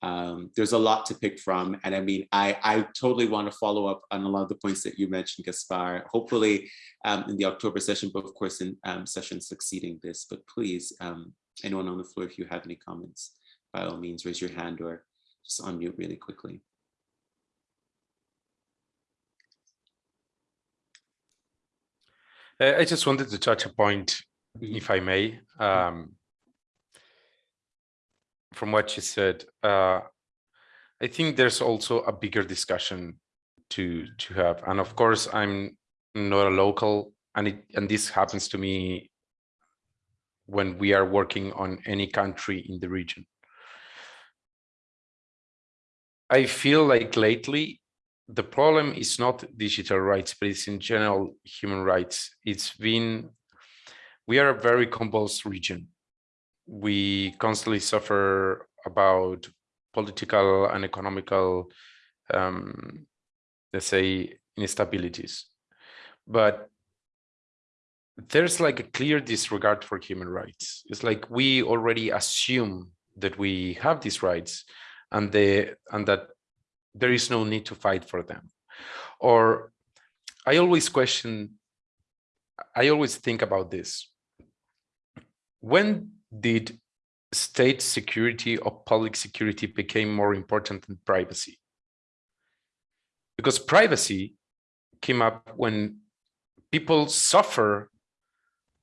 Um, there's a lot to pick from. And I mean, I, I totally want to follow up on a lot of the points that you mentioned, Gaspar, hopefully um, in the October session, but of course in um, sessions succeeding this. But please, anyone on the floor, if you have any comments, by all means, raise your hand or just unmute really quickly. I just wanted to touch a point, Mhm. if I may, um, from what you said. Uh, I think there's also a bigger discussion to to have, and of course, I'm not a local, and it and this happens to me when we are working on any country in the region. I feel like lately the problem is not digital rights, but it's in general human rights. It's been, we are a very convulsed region. We constantly suffer about political and economical, um, let's say, instabilities. But there's like a clear disregard for human rights. It's like we already assume that we have these rights and they and that there is no need to fight for them. Or I always question, I always think about this. When did state security or public security became more important than privacy? Because privacy came up when people suffer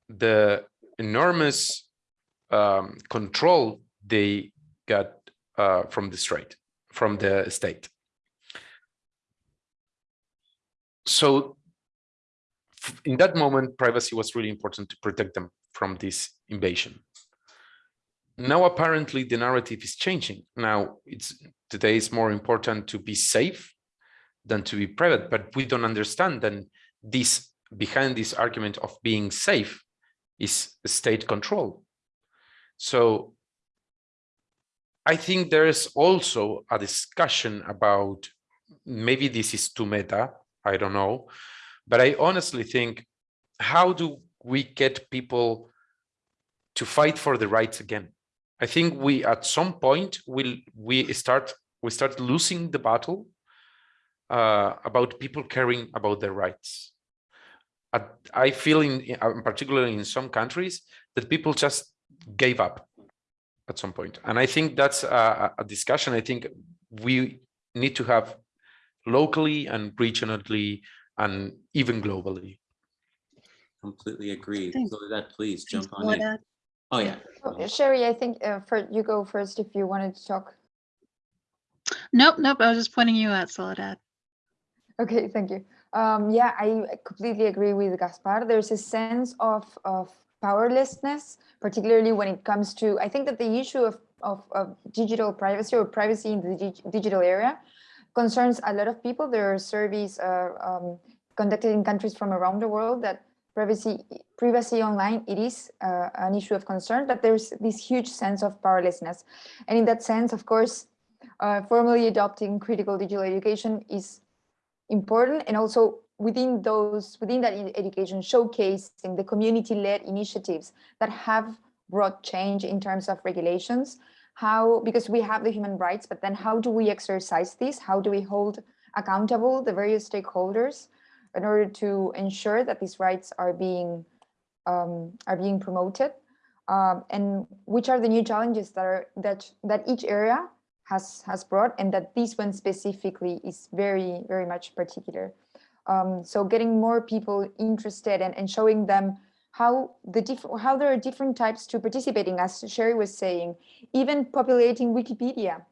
the enormous um, control they got uh, from the state, from the state. So in that moment, privacy was really important to protect them from this invasion. Now, apparently, the narrative is changing. Now, it's today is more important to be safe than to be private, but we don't understand that this behind this argument of being safe is state control. So I think there is also a discussion about maybe this is too meta, I don't know, but I honestly think how do we get people to fight for the rights again? I think we at some point will we start we start losing the battle uh, about people caring about their rights. I feel in, in particularly in some countries that people just gave up at some point. And I think that's a, a discussion I think we need to have locally and regionally and even globally. Completely agree. Thanks. So that please jump on in. Soledad. Oh, yeah. Oh, Sherry, I think uh, for you go first if you wanted to talk. Nope, nope, I was just pointing you out, Soledad. Okay, thank you. Um, yeah, I completely agree with Gaspar. There's a sense of, of powerlessness, particularly when it comes to, I think that the issue of, of, of digital privacy or privacy in the dig digital area concerns a lot of people. There are surveys uh, um, conducted in countries from around the world that privacy privacy online it is uh, an issue of concern but there's this huge sense of powerlessness and in that sense of course uh, formally adopting critical digital education is important and also within those within that education showcasing the community-led initiatives that have brought change in terms of regulations how because we have the human rights but then how do we exercise this how do we hold accountable the various stakeholders in order to ensure that these rights are being um, are being promoted? Um, and which are the new challenges that are that that each area has has brought and that this one specifically is very very much particular. Um, so getting more people interested and, and showing them how the different how there are different types to participating as Sherry was saying even populating Wikipedia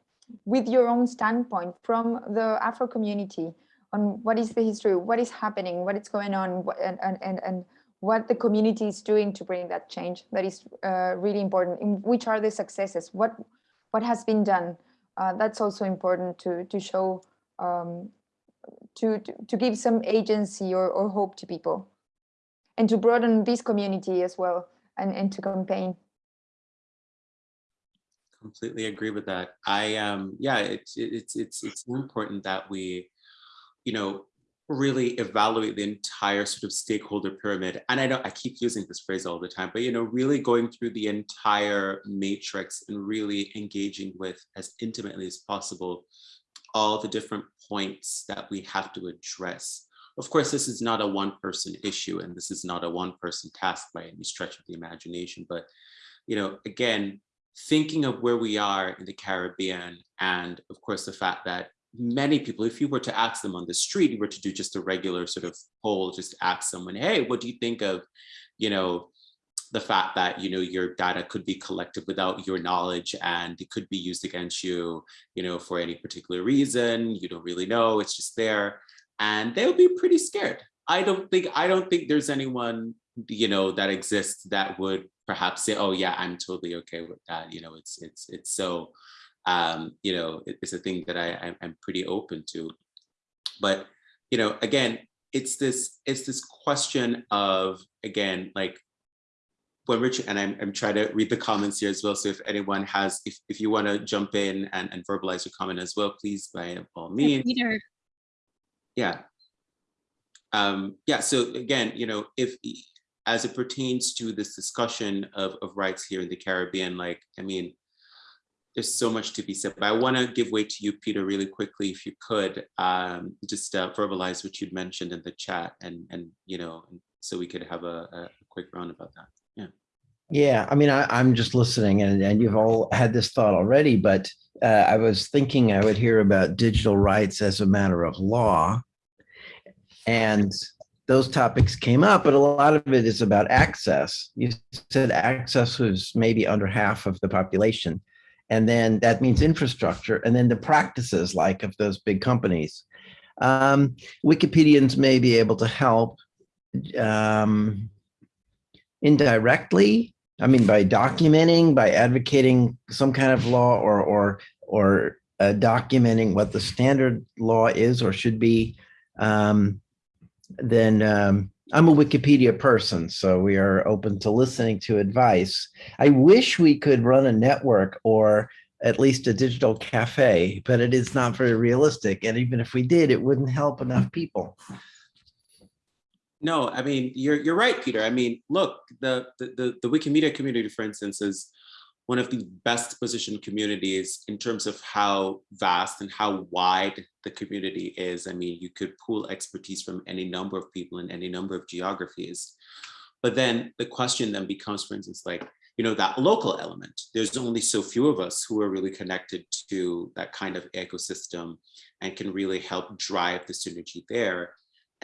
with your own standpoint from the Afro community on what is the history, what is happening, what is going on, and, and, and, what the community is doing to bring that change. That is uh, really important. In which are the successes? What what has been done? uh, that's also important to to show um, to, to to give some agency or, or hope to people and to broaden this community as well and, and to campaign. Completely agree with that. I um yeah it's it's it's it's important that we you know really evaluate the entire sort of stakeholder pyramid. And i don't i keep using this phrase all the time but you know really going through the entire matrix and really engaging with as intimately as possible all the different points that we have to address of course this is not a one person issue and this is not a one person task by any stretch of the imagination but you know again thinking of where we are in the caribbean and of course the fact that many people, if you were to ask them on the street, you were to do just a regular sort of poll, just ask someone, hey, what do you think of, you know, the fact that, you know, your data could be collected without your knowledge and it could be used against you, you know, for any particular reason, you don't really know, it's just there. And they'll be pretty scared. I don't think, I don't think there's anyone, you know, that exists that would perhaps say, oh yeah, I'm totally okay with that. You know, it's, it's, it's so, um, you know, it, it's a thing that I, I'm pretty open to. But, you know, again, it's this, it's this question of, again, like when Richard, and I'm, I'm trying to read the comments here as well. So if anyone has, if, if you want to jump in and, and verbalize your comment as well, please by all means. Peter. Yeah. Um, yeah, so again, you know, if as it pertains to this discussion of, of rights here in the Caribbean, like, I mean, there's so much to be said, but I want to give way to you, Peter, really quickly, if you could, um, just uh, verbalize what you'd mentioned in the chat, and and you know, so we could have a, a quick round about that. Yeah. Yeah, I mean, I, I'm just listening, and and you've all had this thought already, but uh, I was thinking I would hear about digital rights as a matter of law, and those topics came up, but a lot of it is about access. You said access was maybe under half of the population and then that means infrastructure, and then the practices like of those big companies. Um, Wikipedians may be able to help um, indirectly. I mean, by documenting, by advocating some kind of law, or or or uh, documenting what the standard law is or should be. Um, then um, I'm a Wikipedia person, so we are open to listening to advice. I wish we could run a network or at least a digital cafe, but it is not very realistic. And even if we did, it wouldn't help enough people. No, I mean, you're, you're right, Peter. I mean, look, the, the, the, Wikimedia community, for instance, is one of the best positioned communities in terms of how vast and how wide the community is. I mean, you could pool expertise from any number of people in any number of geographies. But then the question then becomes, for instance, like, you know, that local element. There's only so few of us who are really connected to that kind of ecosystem and can really help drive the synergy there.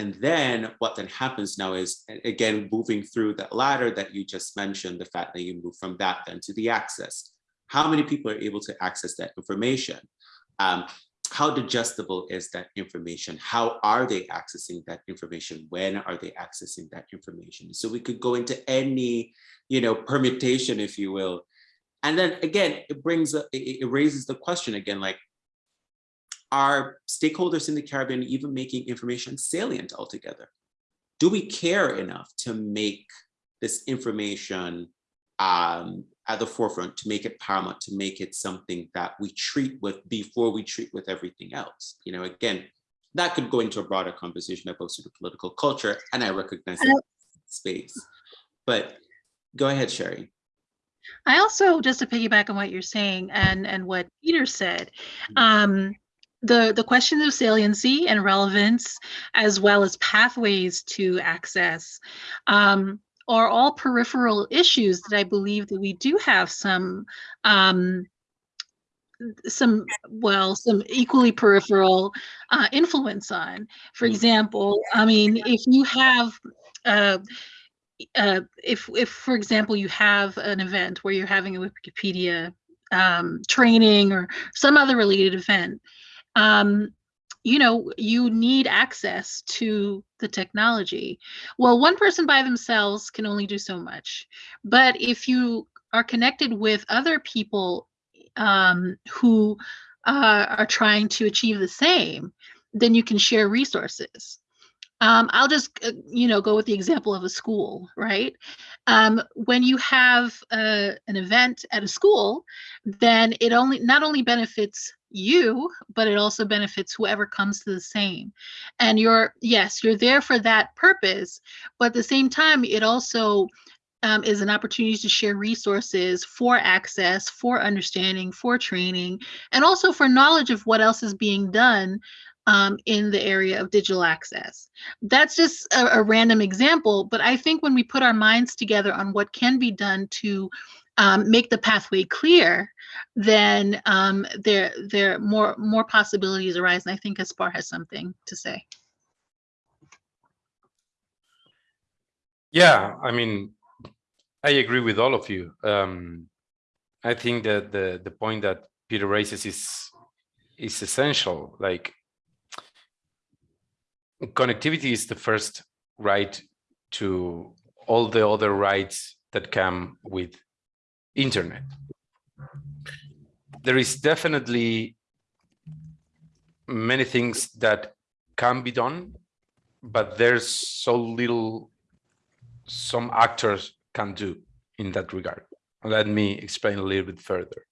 And then what then happens now is, again, moving through that ladder that you just mentioned, the fact that you move from that then to the access. How many people are able to access that information? Um, how digestible is that information? How are they accessing that information? When are they accessing that information? So we could go into any, you know, permutation, if you will. And then again, it brings, it raises the question again, like, are stakeholders in the Caribbean even making information salient altogether? Do we care enough to make this information um, at the forefront, to make it paramount, to make it something that we treat with before we treat with everything else? You know, again, that could go into a broader conversation about sort of political culture, and I recognize that space. But go ahead, Sherry. I also, just to piggyback on what you're saying and and what Peter said, mm-hmm. um, the, the questions of saliency and relevance, as well as pathways to access, um, are all peripheral issues that I believe that we do have some um, some well some equally peripheral uh, influence on for mm. example i mean if you have uh, uh, if if for example you have an event where you're having a wikipedia um, training or some other related event um, you know, you need access to the technology. Well, one person by themselves can only do so much. But if you are connected with other people um, who uh, are trying to achieve the same, then you can share resources. Um, I'll just, uh, you know, go with the example of a school, right? Um, when you have uh, an event at a school, then it only not only benefits you, but it also benefits whoever comes to the same. And you're, yes, you're there for that purpose, but at the same time, it also um, is an opportunity to share resources for access, for understanding, for training, and also for knowledge of what else is being done um, in the area of digital access. That's just a, a, random example, but I think when we put our minds together on what can be done to um, make the pathway clear, then um, there there more more possibilities arise. And I think Aspar has something to say. Yeah, I mean, I agree with all of you. Um, I think that the the point that Peter raises is is essential. Like connectivity is the first right to all the other rights that come with internet. There is definitely many things that can be done, but there's so little some actors can do in that regard. Let me explain a little bit further.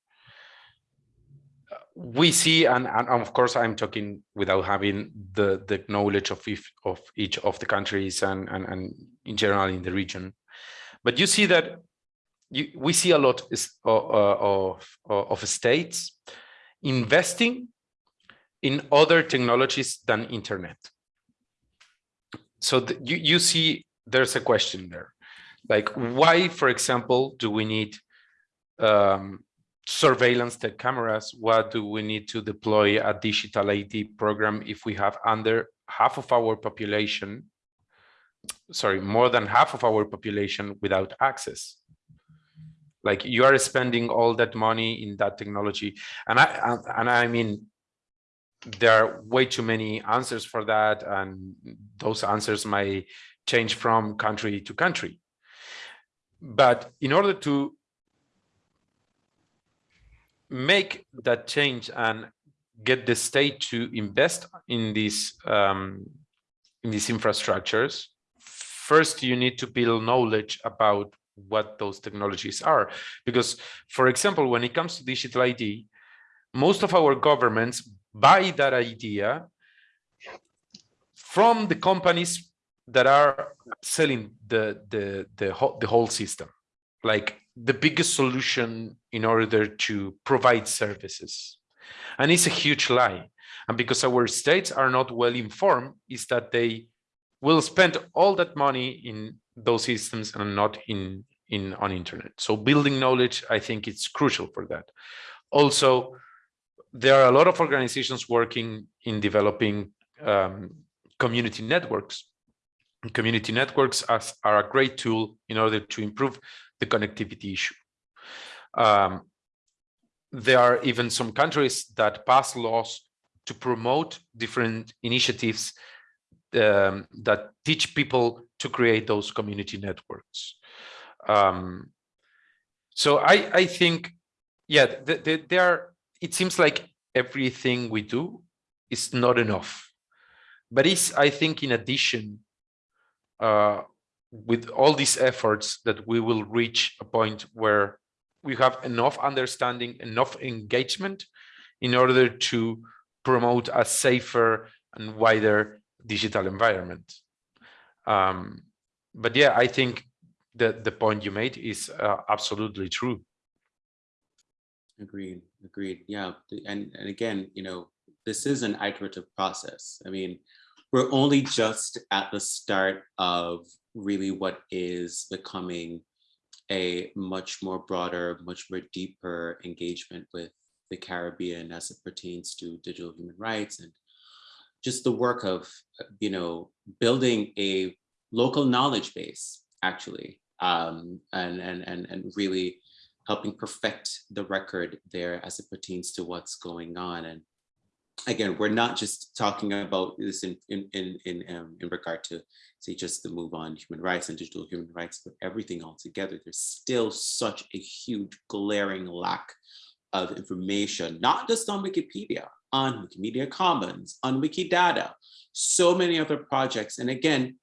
We see, and, and of course, I'm talking without having the, the knowledge of, if, of each of the countries and, and, and in general in the region. But you see that you, we see a lot is, uh, of, of states investing in other technologies than internet. So the, you, you see there's a question there. Like why, for example, do we need um, surveillance tech cameras? What do we need to deploy a digital ID program if we have under half of our population, sorry, more than half of our population without access? Like you are spending all that money in that technology. And I, and I mean, there are way too many answers for that. And those answers might change from country to country. But in order to make that change and get the state to invest in these um, in these infrastructures, first you need to build knowledge about what those technologies are. Because, for example, when it comes to digital ID, most of our governments buy that idea from the companies that are selling the the the whole, the whole system like the biggest solution in order to provide services and it's a huge lie and because our states are not well informed is that they will spend all that money in those systems and not in in on internet so building knowledge i think it's crucial for that also there are a lot of organizations working in developing um, community networks community networks as, are a great tool in order to improve the connectivity issue. Um, there are even some countries that pass laws to promote different initiatives um, that teach people to create those community networks. Um, so I, I think, yeah, there are, it seems like everything we do is not enough, but it's, I think, in addition uh, with all these efforts that we will reach a point where we have enough understanding, enough engagement in order to promote a safer and wider digital environment. Um, but yeah, I think that the point you made is uh, absolutely true. Agreed, agreed. Yeah, and, and again, you know, this is an iterative process. I mean, we're only just at the start of really what is becoming a much more broader, much more deeper engagement with the Caribbean as it pertains to digital human rights and just the work of, you know, building a local knowledge base, actually, um, and, and, and, and really helping perfect the record there as it pertains to what's going on. And again, we're not just talking about this in in in in, um, in regard to say just the move on human rights and digital human rights, but everything all together. There's still such a huge glaring lack of information, not just on Wikipedia, on Wikimedia Commons, on Wikidata, so many other projects. And again,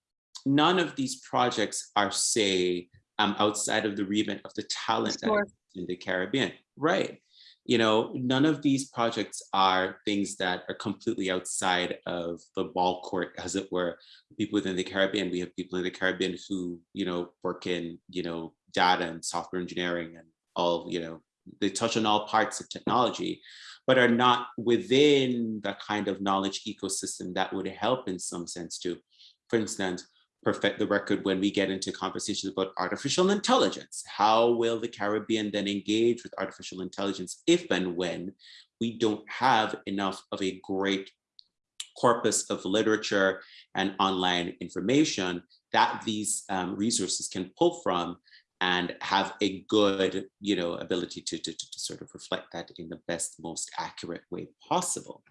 none of these projects are, say, um, outside of the remit of the talent that Sure. in the Caribbean. Right. You know, none of these projects are things that are completely outside of the ball court, as it were. People within the Caribbean, we have people in the Caribbean who, you know, work in, you know, data and software engineering and all, you know, they touch on all parts of technology, but are not within the kind of knowledge ecosystem that would help in some sense to, for instance, perfect the record when we get into conversations about artificial intelligence. How will the Caribbean then engage with artificial intelligence if and when we don't have enough of a great corpus of literature and online information that these um, resources can pull from and have a good you know, ability to, to, to, sort of reflect that in the best, most accurate way possible.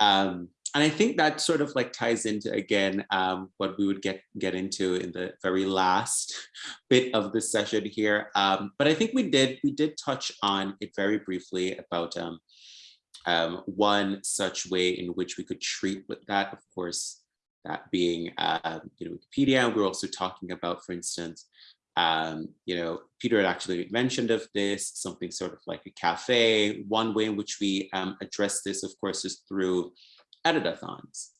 Um, and I think that sort of like ties into again um, what we would get get into in the very last bit of the session here. Um, but I think we did we did touch on it very briefly about um, um, one such way in which we could treat with that, of course, that being uh, you know Wikipedia. We're also talking about, for instance, um, you know, Peter had actually mentioned of this, something sort of like a cafe. One way in which we address this, of course, is through editathons.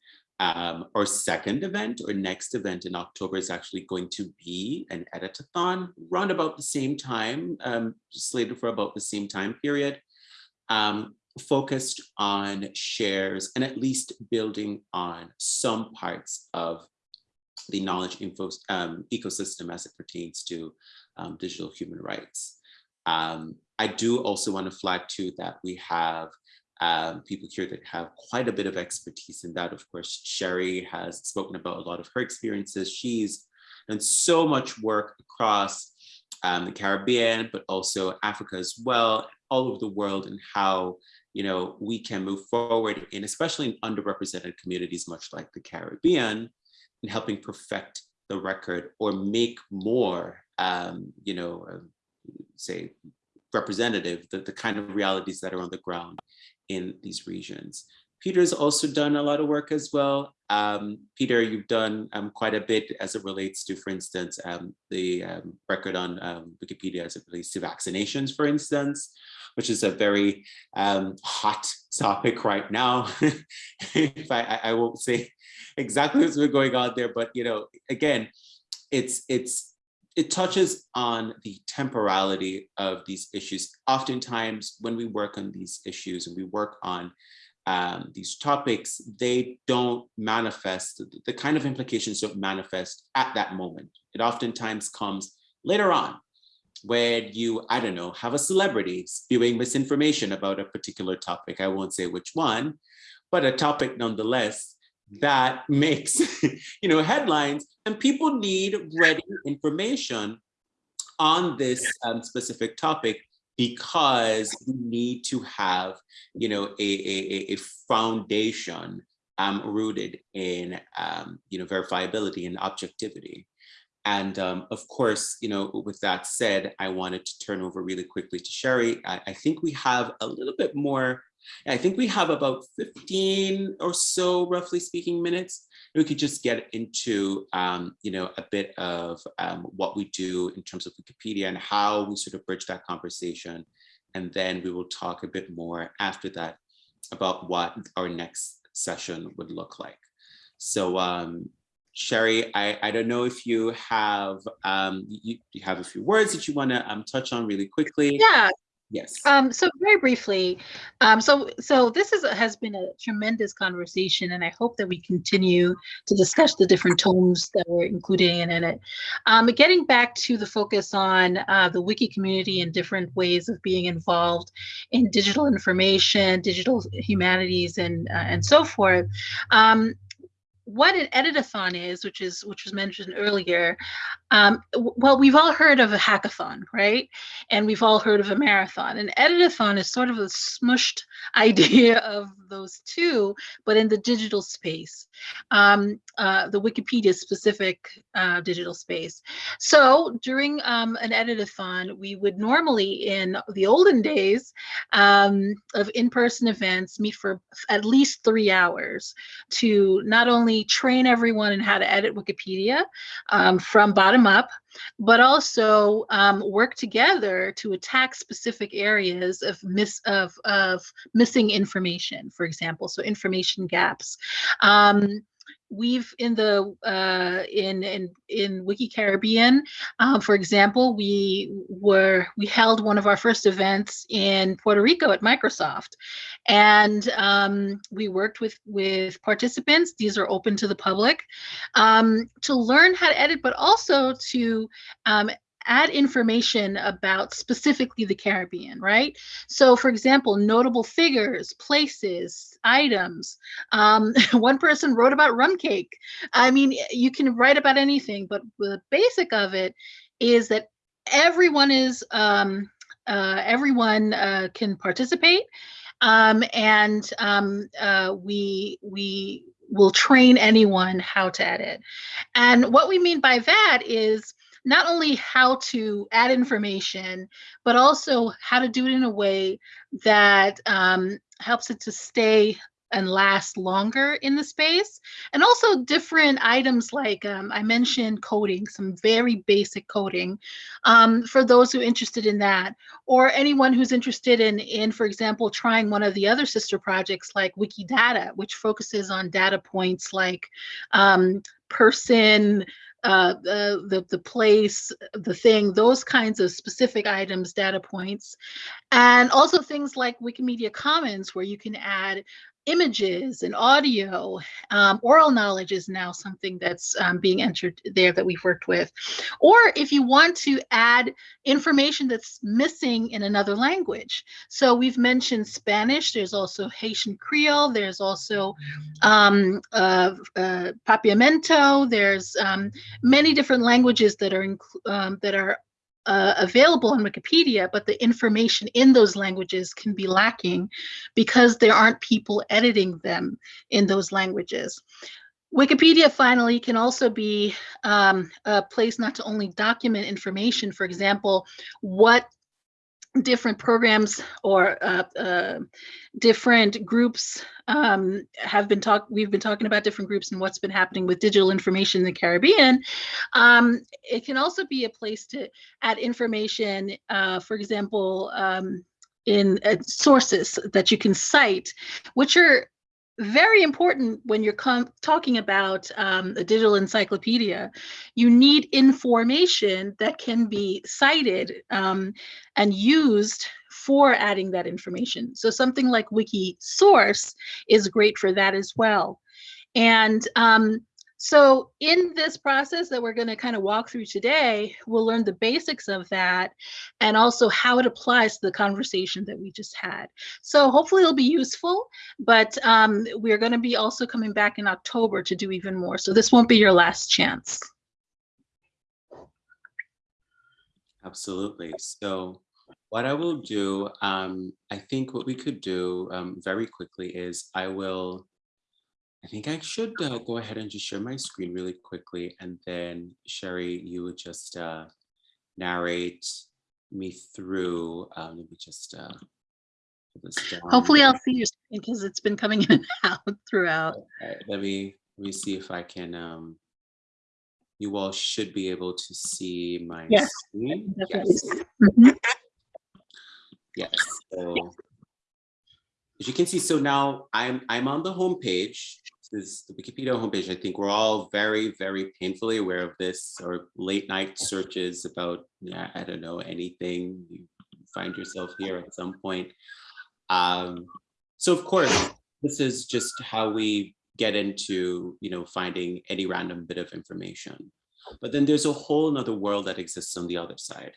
Um, our second event or next event in October is actually going to be an editathon run about the same time, um, slated for about the same time period, um, focused on shares and at least building on some parts of the knowledge info um, ecosystem as it pertains to um, digital human rights. Um, I do also want to flag too that we have um, people here that have quite a bit of expertise in that. Of course, Sherry has spoken about a lot of her experiences. She's done so much work across um, the Caribbean, but also Africa as well, all over the world and how you know, we can move forward in, especially in underrepresented communities, much like the Caribbean, in helping perfect the record or make more, um, you know, uh, say, representative, the, the kind of realities that are on the ground in these regions. Peter's also done a lot of work as well. Um, Peter, you've done um, quite a bit as it relates to, for instance, um, the um, record on um, Wikipedia as it relates to vaccinations, for instance, which is a very um, hot topic right now. if I, I won't say exactly what's been going on there, but you know, again, it's it's it touches on the temporality of these issues. Oftentimes, when we work on these issues and we work on um, these topics, they don't manifest, the kind of implications don't manifest at that moment. It oftentimes comes later on when you, I don't know, have a celebrity spewing misinformation about a particular topic. I won't say which one, but a topic nonetheless that makes you know headlines and people need ready information on this um, specific topic because we need to have you know a, a, a foundation um, rooted in um, you know verifiability and objectivity. And um, of course you know with that said I wanted to turn over really quickly to Sherry. I, I think we have a little bit more I think we have about 15 or so, roughly speaking, minutes. We could just get into, um, you know, a bit of um, what we do in terms of Wikipedia and how we sort of bridge that conversation. And then we will talk a bit more after that about what our next session would look like. So um, Sherry, I, I don't know if you have um, you, you have a few words that you want to um, touch on really quickly. Yeah, Yes. Um, so very briefly, um, so so this is has been a tremendous conversation, and I hope that we continue to discuss the different tomes that we're including in, in it. Um, getting back to the focus on uh, the wiki community and different ways of being involved in digital information, digital humanities, and uh, and so forth. Um, what an editathon is, which is which was mentioned earlier, um, well, we've all heard of a hackathon, right? And we've all heard of a marathon. An editathon is sort of a smushed idea of those two, but in the digital space, um, uh, the Wikipedia specific uh, digital space. So during um, an editathon, we would normally, in the olden days um, of in-person events, meet for at least three hours to not only train everyone in how to edit Wikipedia um, from bottom up, but also um, work together to attack specific areas of miss of of missing information, for example, so information gaps. Um, we've in the uh, in in in Wiki Caribbean, um, for example, we were we held one of our first events in Puerto Rico at Microsoft, and um, we worked with with participants. These are open to the public um, to learn how to edit, but also to um, add information about specifically the Caribbean, right? So for example, notable figures, places, items. Um, one person wrote about rum cake. I mean, you can write about anything, but the basic of it is that everyone is, um, uh, everyone uh, can participate. Um, and um, uh, we, we will train anyone how to edit. And what we mean by that is not only how to add information, but also how to do it in a way that um, helps it to stay and last longer in the space. And also different items like um, I mentioned coding, some very basic coding um, for those who are interested in that, or anyone who's interested in, in, for example, trying one of the other sister projects like Wikidata, which focuses on data points like um, person, uh, the, the, the place, the thing, those kinds of specific items, data points. And also things like Wikimedia Commons, where you can add images and audio. Um, oral knowledge is now something that's um, being entered there that we've worked with. Or if you want to add information that's missing in another language. So we've mentioned Spanish, there's also Haitian Creole, there's also um, uh, uh, Papiamento, there's um, many different languages that are, um, that are uh, available on Wikipedia, but the information in those languages can be lacking because there aren't people editing them in those languages. Wikipedia finally can also be um, a place not to only document information, for example, what different programs or uh, uh, different groups um, have been talk. We've been talking about different groups and what's been happening with digital information in the Caribbean. Um, it can also be a place to add information, uh, for example, um, in uh, sources that you can cite, which are very important when you're talking about um, a digital encyclopedia. You need information that can be cited um, and used for adding that information. So something like Wikisource is great for that as well. And um, so in this process that we're going to kind of walk through today, we'll learn the basics of that and also how it applies to the conversation that we just had. So hopefully it'll be useful, but um, we're going to be also coming back in October to do even more. So this won't be your last chance. Absolutely. So what I will do, um, I think what we could do um, very quickly is I will I think I should uh, go ahead and just share my screen really quickly. And then Sherry, you would just uh, narrate me through. Um, let me just uh, put this down. Hopefully I'll see your screen because it's been coming in and out throughout. let me let me see if I can. Um, you all should be able to see my yes, screen. Yes. Mm -hmm. Yes. So as you can see, so now I'm I'm on the homepage. This is the Wikipedia homepage. I think we're all very, very painfully aware of this or late night searches about, yeah, I don't know, anything. You find yourself here at some point. Um, so of course, this is just how we get into, you know, finding any random bit of information. But then there's a whole nother world that exists on the other side.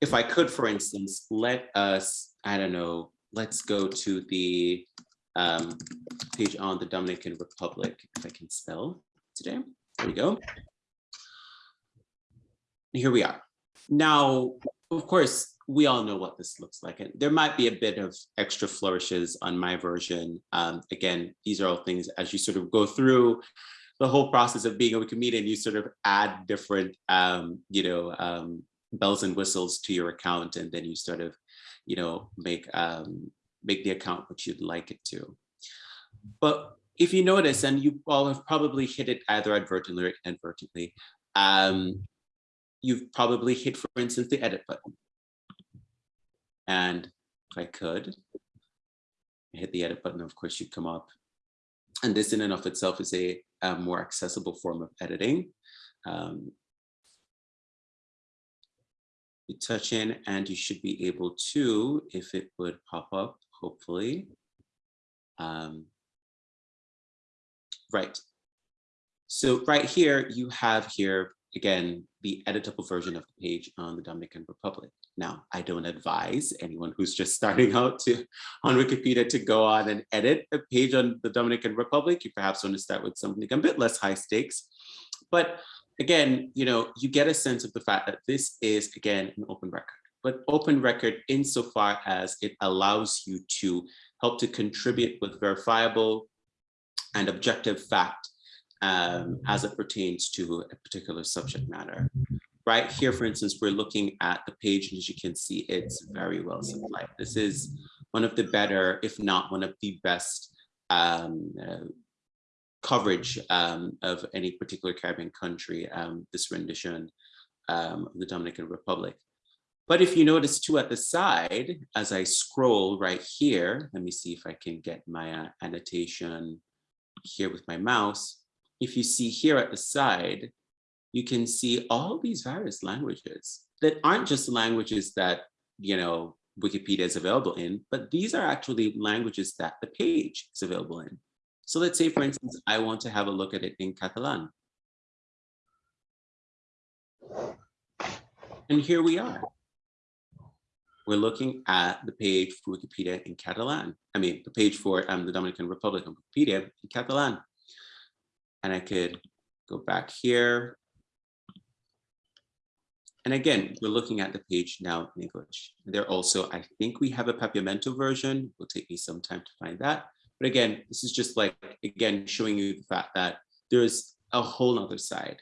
If I could, for instance, let us, I don't know, let's go to the um, page on the Dominican Republic, if I can spell today. There we go. here we are. Now, of course, we all know what this looks like. And there might be a bit of extra flourishes on my version. Um, again, these are all things as you sort of go through the whole process of being a Wikimedian, you sort of add different, um, you know, um, bells and whistles to your account, and then you sort of, you know, make um, make the account what you'd like it to. But if you notice, and you all have probably hit it either advertently or inadvertently, um, you've probably hit, for instance, the edit button. And if I could, hit the edit button, of course, you'd come up. And this in and of itself is a, a more accessible form of editing. Um, you touch in and you should be able to, if it would pop up, hopefully. Um, right. So right here, you have here, again, the editable version of the page on the Dominican Republic. Now, I don't advise anyone who's just starting out to on Wikipedia to go on and edit a page on the Dominican Republic. You perhaps want to start with something a bit less high stakes. But again, you know, you get a sense of the fact that this is, again, an open record. But open record insofar as it allows you to help to contribute with verifiable and objective fact um, as it pertains to a particular subject matter. Right here, for instance, we're looking at the page, and as you can see, it's very well supplied. This is one of the better, if not one of the best um, uh, coverage um, of any particular Caribbean country, um, this rendition um, of the Dominican Republic. But if you notice too at the side, as I scroll right here, let me see if I can get my uh, annotation here with my mouse. If you see here at the side, you can see all these various languages that aren't just languages that, you know, Wikipedia is available in, but these are actually languages that the page is available in. So let's say, for instance, I want to have a look at it in Catalan. And here we are. We're looking at the page for Wikipedia in Catalan. I mean, the page for um, the Dominican Republic on Wikipedia in Catalan. And I could go back here and again, we're looking at the page now in English. There also, I think we have a Papiamento version. It will take me some time to find that. But again, this is just like, again, showing you the fact that there's a whole other side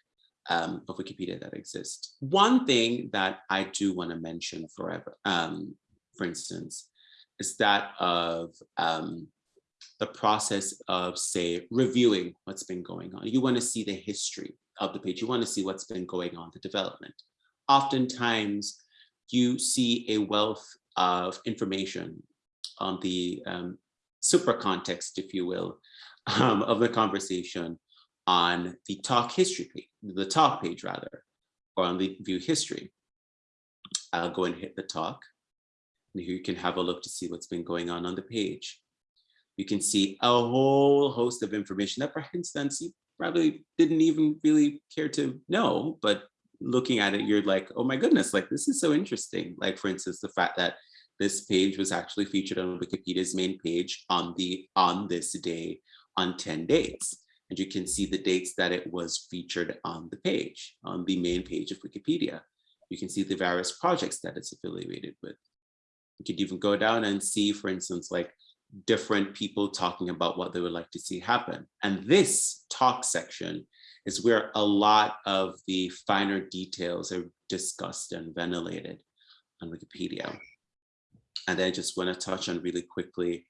um, of Wikipedia that exists. One thing that I do want to mention forever, um, for instance, is that of um, the process of, say, reviewing what's been going on. You want to see the history of the page. You want to see what's been going on, the development oftentimes you see a wealth of information on the um, super context, if you will, um, of the conversation on the talk history page, the talk page rather, or on the view history. I'll go and hit the talk. And here you can have a look to see what's been going on on the page. You can see a whole host of information that, instance, you probably didn't even really care to know, but looking at it, you're like, oh my goodness, like this is so interesting. Like for instance, the fact that this page was actually featured on Wikipedia's main page on the on this day on 10 dates. And you can see the dates that it was featured on the page, on the main page of Wikipedia. You can see the various projects that it's affiliated with. You could even go down and see, for instance, like different people talking about what they would like to see happen. And this talk section is where a lot of the finer details are discussed and ventilated on Wikipedia. And then I just want to touch on really quickly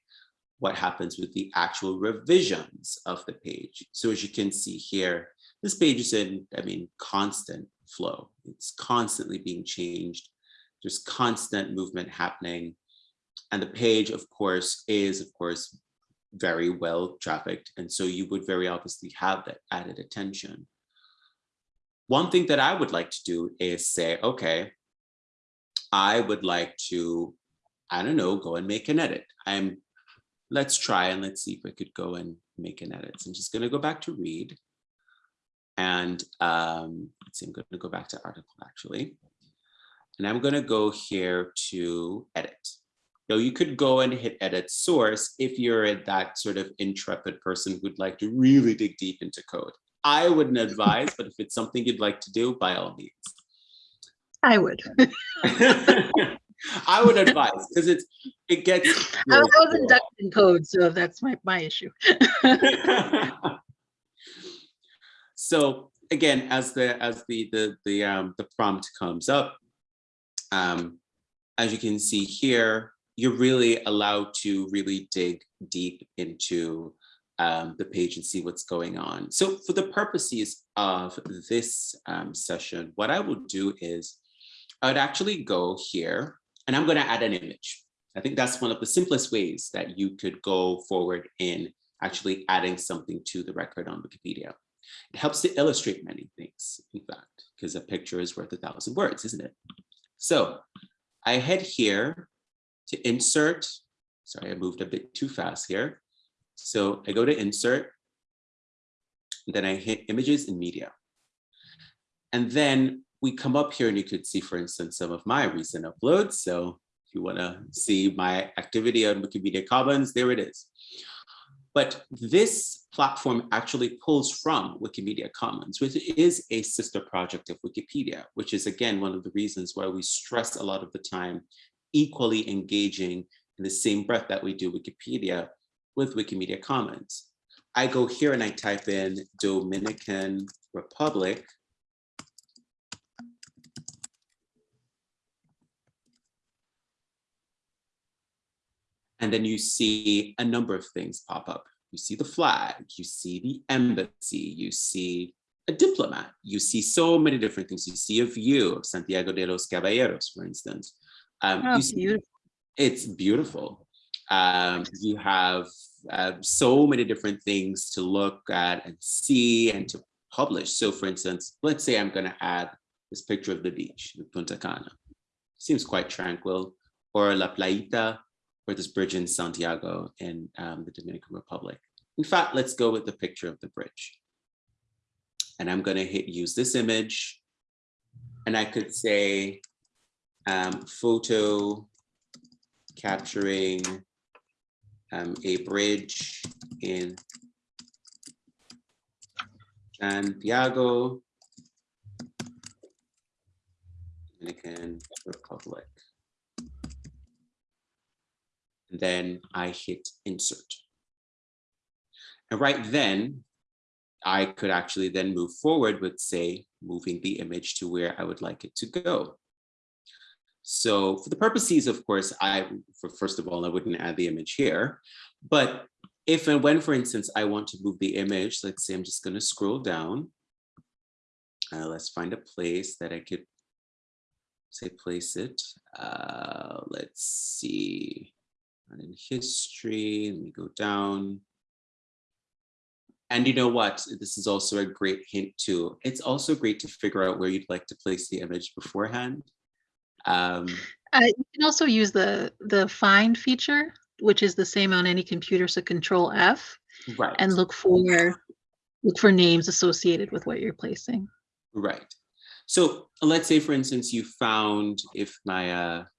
what happens with the actual revisions of the page. So as you can see here, this page is in, I mean, constant flow. It's constantly being changed. There's constant movement happening. And the page, of course, is, of course, very well trafficked. And so you would very obviously have that added attention. One thing that I would like to do is say, okay, I would like to, I don't know, go and make an edit. I'm, let's try and let's see if I could go and make an edit. So I'm just gonna go back to read. And um, let's see, I'm gonna go back to article actually. And I'm gonna go here to edit know, you could go and hit edit source if you're that sort of intrepid person who'd like to really dig deep into code. I wouldn't advise, but if it's something you'd like to do, by all means. I would. I would advise because it's it gets. I was I was inducted in code, so that's my, my issue. so again, as the as the the the um the prompt comes up, um, as you can see here, you're really allowed to really dig deep into um, the page and see what's going on. So for the purposes of this um, session, what I will do is I would actually go here and I'm going to add an image. I think that's one of the simplest ways that you could go forward in actually adding something to the record on Wikipedia. It helps to illustrate many things, in fact, because a picture is worth a thousand words, isn't it? So I head here to insert. Sorry, I moved a bit too fast here. So I go to insert, then I hit images and media. And then we come up here and you could see, for instance, some of my recent uploads. So if you wanna see my activity on Wikimedia Commons, there it is. But this platform actually pulls from Wikimedia Commons, which is a sister project of Wikipedia, which is again, one of the reasons why we stress a lot of the time equally engaging in the same breath that we do Wikipedia with Wikimedia Commons. I go here and I type in Dominican Republic. And then you see a number of things pop up. You see the flag, you see the embassy, you see a diplomat, you see so many different things. You see a view of Santiago de los Caballeros, for instance. Um, Oh, see- beautiful. it's beautiful. Um, you have uh, so many different things to look at and see and to publish. So for instance, let's say I'm gonna add this picture of the beach, the Punta Cana. Seems quite tranquil. Or La Playita, or this bridge in Santiago in um, the Dominican Republic. In fact, let's go with the picture of the bridge. And I'm gonna hit use this image. And I could say um, photo capturing um, a bridge in Santiago, Dominican Republic. And then I hit insert. And right then, I could actually then move forward with say, moving the image to where I would like it to go. So for the purposes, of course, I, for first of all, I wouldn't add the image here, but if and when, for instance, I want to move the image, let's say I'm just gonna scroll down. Uh, let's find a place that I could say place it. Uh, let's see, and in history, let me go down. And you know what? This is also a great hint too. It's also great to figure out where you'd like to place the image beforehand. Um, Uh, you can also use the the find feature, which is the same on any computer. So Control F right. and look for look for names associated with what you're placing. Right. So let's say, for instance, you found if my, uh, I don't know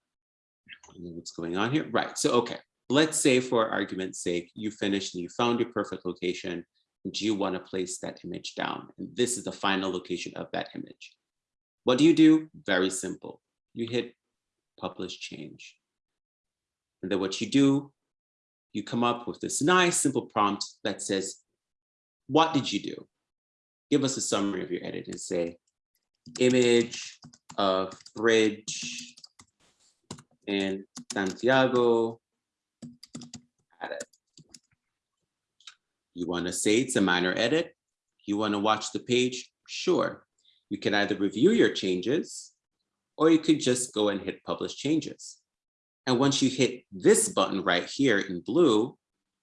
what's going on here. Right. So, okay. Let's say for argument's sake, you finished and you found your perfect location and you want to place that image down. And this is the final location of that image. What do you do? Very simple. You hit publish change. And then what you do, you come up with this nice simple prompt that says, what did you do? Give us a summary of your edit and say, image of bridge in Santiago. You want to say it's a minor edit? You want to watch the page? Sure. You can either review your changes or you could just go and hit publish changes. And once you hit this button right here in blue,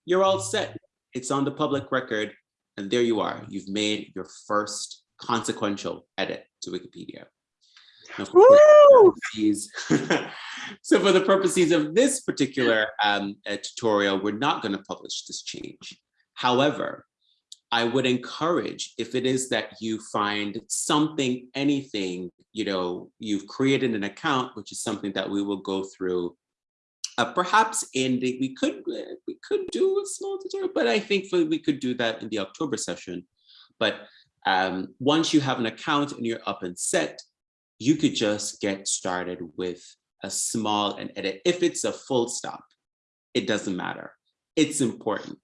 you're all set. It's on the public record and there you are. You've made your first consequential edit to Wikipedia. Now, for Woo! purposes- so for the purposes of this particular um, uh, tutorial, we're not going to publish this change. However, I would encourage if it is that you find something, anything, you know, you've created an account, which is something that we will go through. Uh, perhaps in the, we could uh, we could do a small tutorial, but I think we we could do that in the October session. But um, once you have an account and you're up and set, you could just get started with a small and edit. If it's a full stop, it doesn't matter. It's important.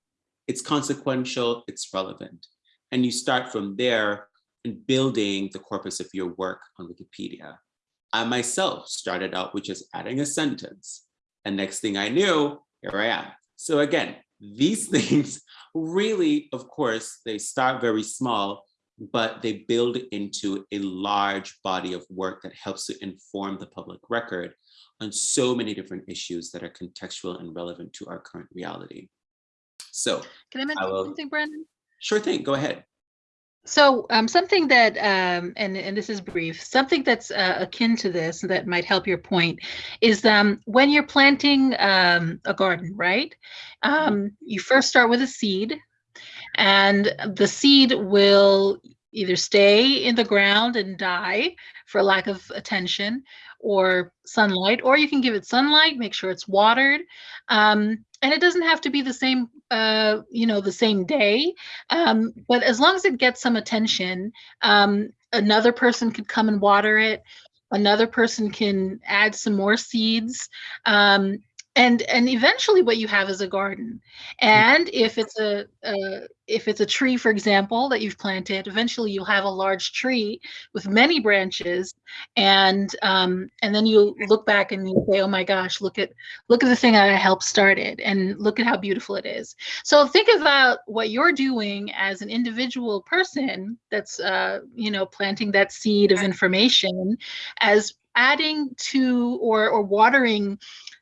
It's consequential, it's relevant. And you start from there and building the corpus of your work on Wikipedia. I myself started out with just adding a sentence. And next thing I knew, here I am. So again, these things really, of course, they start very small, but they build into a large body of work that helps to inform the public record on so many different issues that are contextual and relevant to our current reality. So Can I mention will- something, Brandon? sure thing, go ahead. So um, something that, um, and, and this is brief, something that's uh, akin to this that might help your point is um, when you're planting um, a garden, right? Um, you first start with a seed and the seed will either stay in the ground and die for lack of attention or sunlight, or you can give it sunlight, make sure it's watered. Um, and it doesn't have to be the same, uh, you know, the same day. Um, but as long as it gets some attention, um, another person could come and water it. Another person can add some more seeds. Um, and and eventually what you have is a garden. And if it's a, a if it's a tree for example that you've planted eventually you'll have a large tree with many branches and um, and then you look back and you say oh my gosh look at look at the thing that i helped started and look at how beautiful it is. So think about what you're doing as an individual person that's uh, you know planting that seed of information as adding to or or watering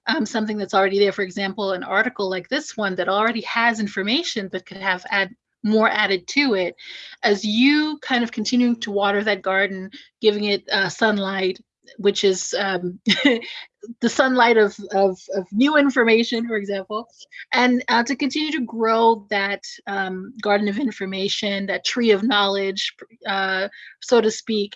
um, something that's already there. For example, an article like this one that already has information but could have add more added to it. As you kind of continuing to water that garden, giving it uh, sunlight, which is um, the sunlight of, of, of new information, for example, and uh, to continue to grow that um, garden of information, that tree of knowledge, uh, so to speak.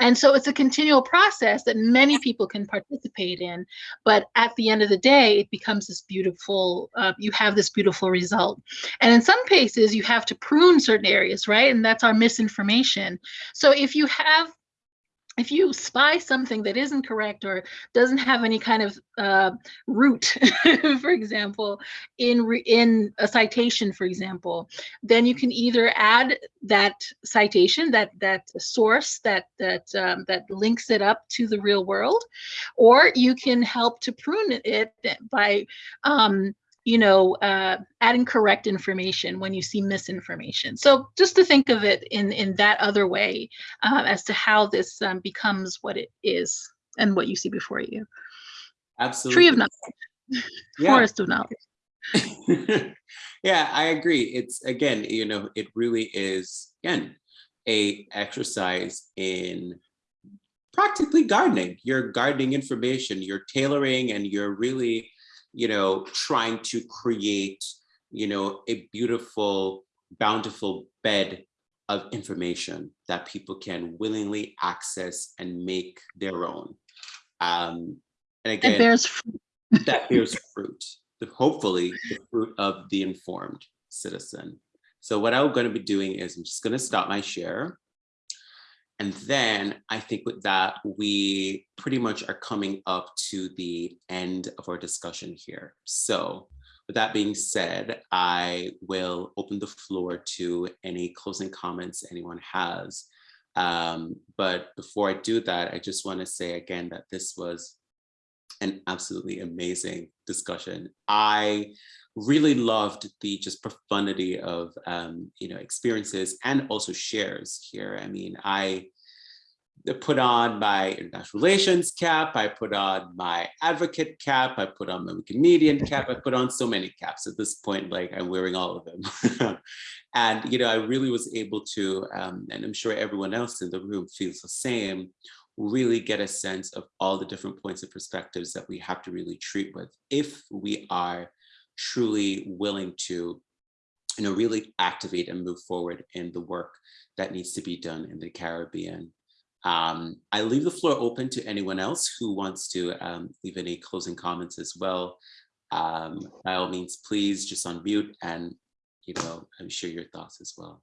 And so it's a continual process that many people can participate in. But at the end of the day, it becomes this beautiful, uh, you have this beautiful result. And in some cases, you have to prune certain areas, right? And that's our misinformation. So if you have if you spy something that isn't correct or doesn't have any kind of uh, root, for example, in in a citation, for example, then you can either add that citation, that that source that that um, that links it up to the real world, or you can help to prune it by um, you know, uh, adding correct information when you see misinformation. So just to think of it in, in that other way uh, as to how this um, becomes what it is and what you see before you. Absolutely. Tree of knowledge, Yeah. forest of knowledge. yeah, I agree. It's again, you know, it really is again a exercise in practically gardening. You're gardening information, you're tailoring, and you're really, you know, trying to create, you know, a beautiful, bountiful bed of information that people can willingly access and make their own. Um, and again, It bears fruit. that bears fruit, hopefully the fruit of the informed citizen. So what I'm going to be doing is I'm just going to stop my share. And then I think with that, we pretty much are coming up to the end of our discussion here. So with that being said, I will open the floor to any closing comments anyone has. Um, but before I do that, I just want to say again that this was an absolutely amazing discussion. I really loved the just profundity of um, you know experiences and also shares here. I mean, I put on my international relations cap, I put on my advocate cap, I put on my Wikimedian cap, I put on so many caps at this point, like I'm wearing all of them. and you know, I really was able to, um, and I'm sure everyone else in the room feels the same, really get a sense of all the different points of perspectives that we have to really treat with if we are truly willing to you know, really activate and move forward in the work that needs to be done in the Caribbean. Um, I leave the floor open to anyone else who wants to um, leave any closing comments as well. Um, by all means, please just unmute and you know, share your thoughts as well.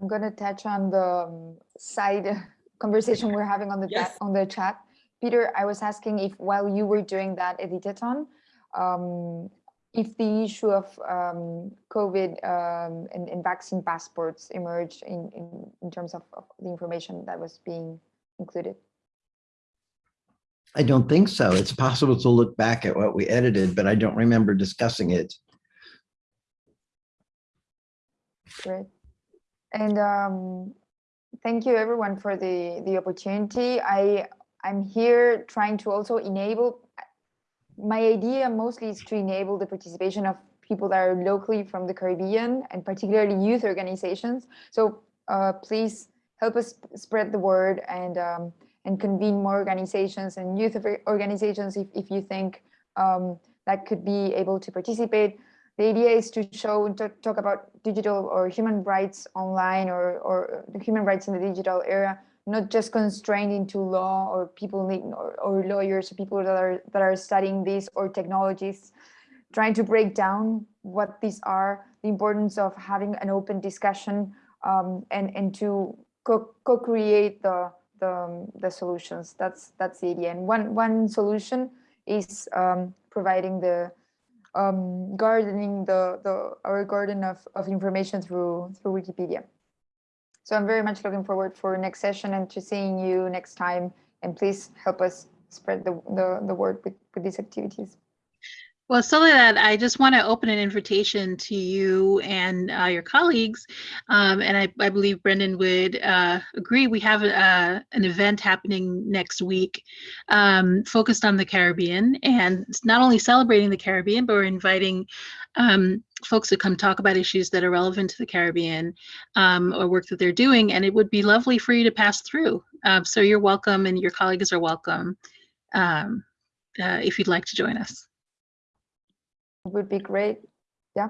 I'm going to touch on the um, side conversation we're having on the Yes. chat, on the chat. Peter, I was asking if while you were doing that editathon, um, if the issue of um, COVID um, and, and vaccine passports emerged in, in, in terms of, of the information that was being included. I don't think so. It's possible to look back at what we edited, but I don't remember discussing it. Great. And um, thank you everyone for the, the opportunity. I, I'm here trying to also enable, my idea mostly is to enable the participation of people that are locally from the Caribbean and particularly youth organizations. So uh, please help us spread the word and um, and convene more organizations and youth organizations if, if you think um, that could be able to participate. The idea is to show, to talk about digital or human rights online or, or the human rights in the digital era, not just constrained into law or people need, or, or lawyers, or people that are, that are studying this or technologies, trying to break down what these are, the importance of having an open discussion um, and, and to co- co-create the, the, the solutions. That's, that's the idea. And one, one solution is um, providing the um, gardening the, the our garden of, of information through through Wikipedia. So I'm very much looking forward for next session and to seeing you next time. And please help us spread the, the, the word with, with these activities. Well, so that I just want to open an invitation to you and uh, your colleagues, um, and I, I believe Brendan would uh, agree. We have a, an event happening next week um, focused on the Caribbean, and not only celebrating the Caribbean, but we're inviting um, folks to come talk about issues that are relevant to the Caribbean um, or work that they're doing. And it would be lovely for you to pass through. Um, so you're welcome, and your colleagues are welcome um, uh, if you'd like to join us. Would be great. Yeah.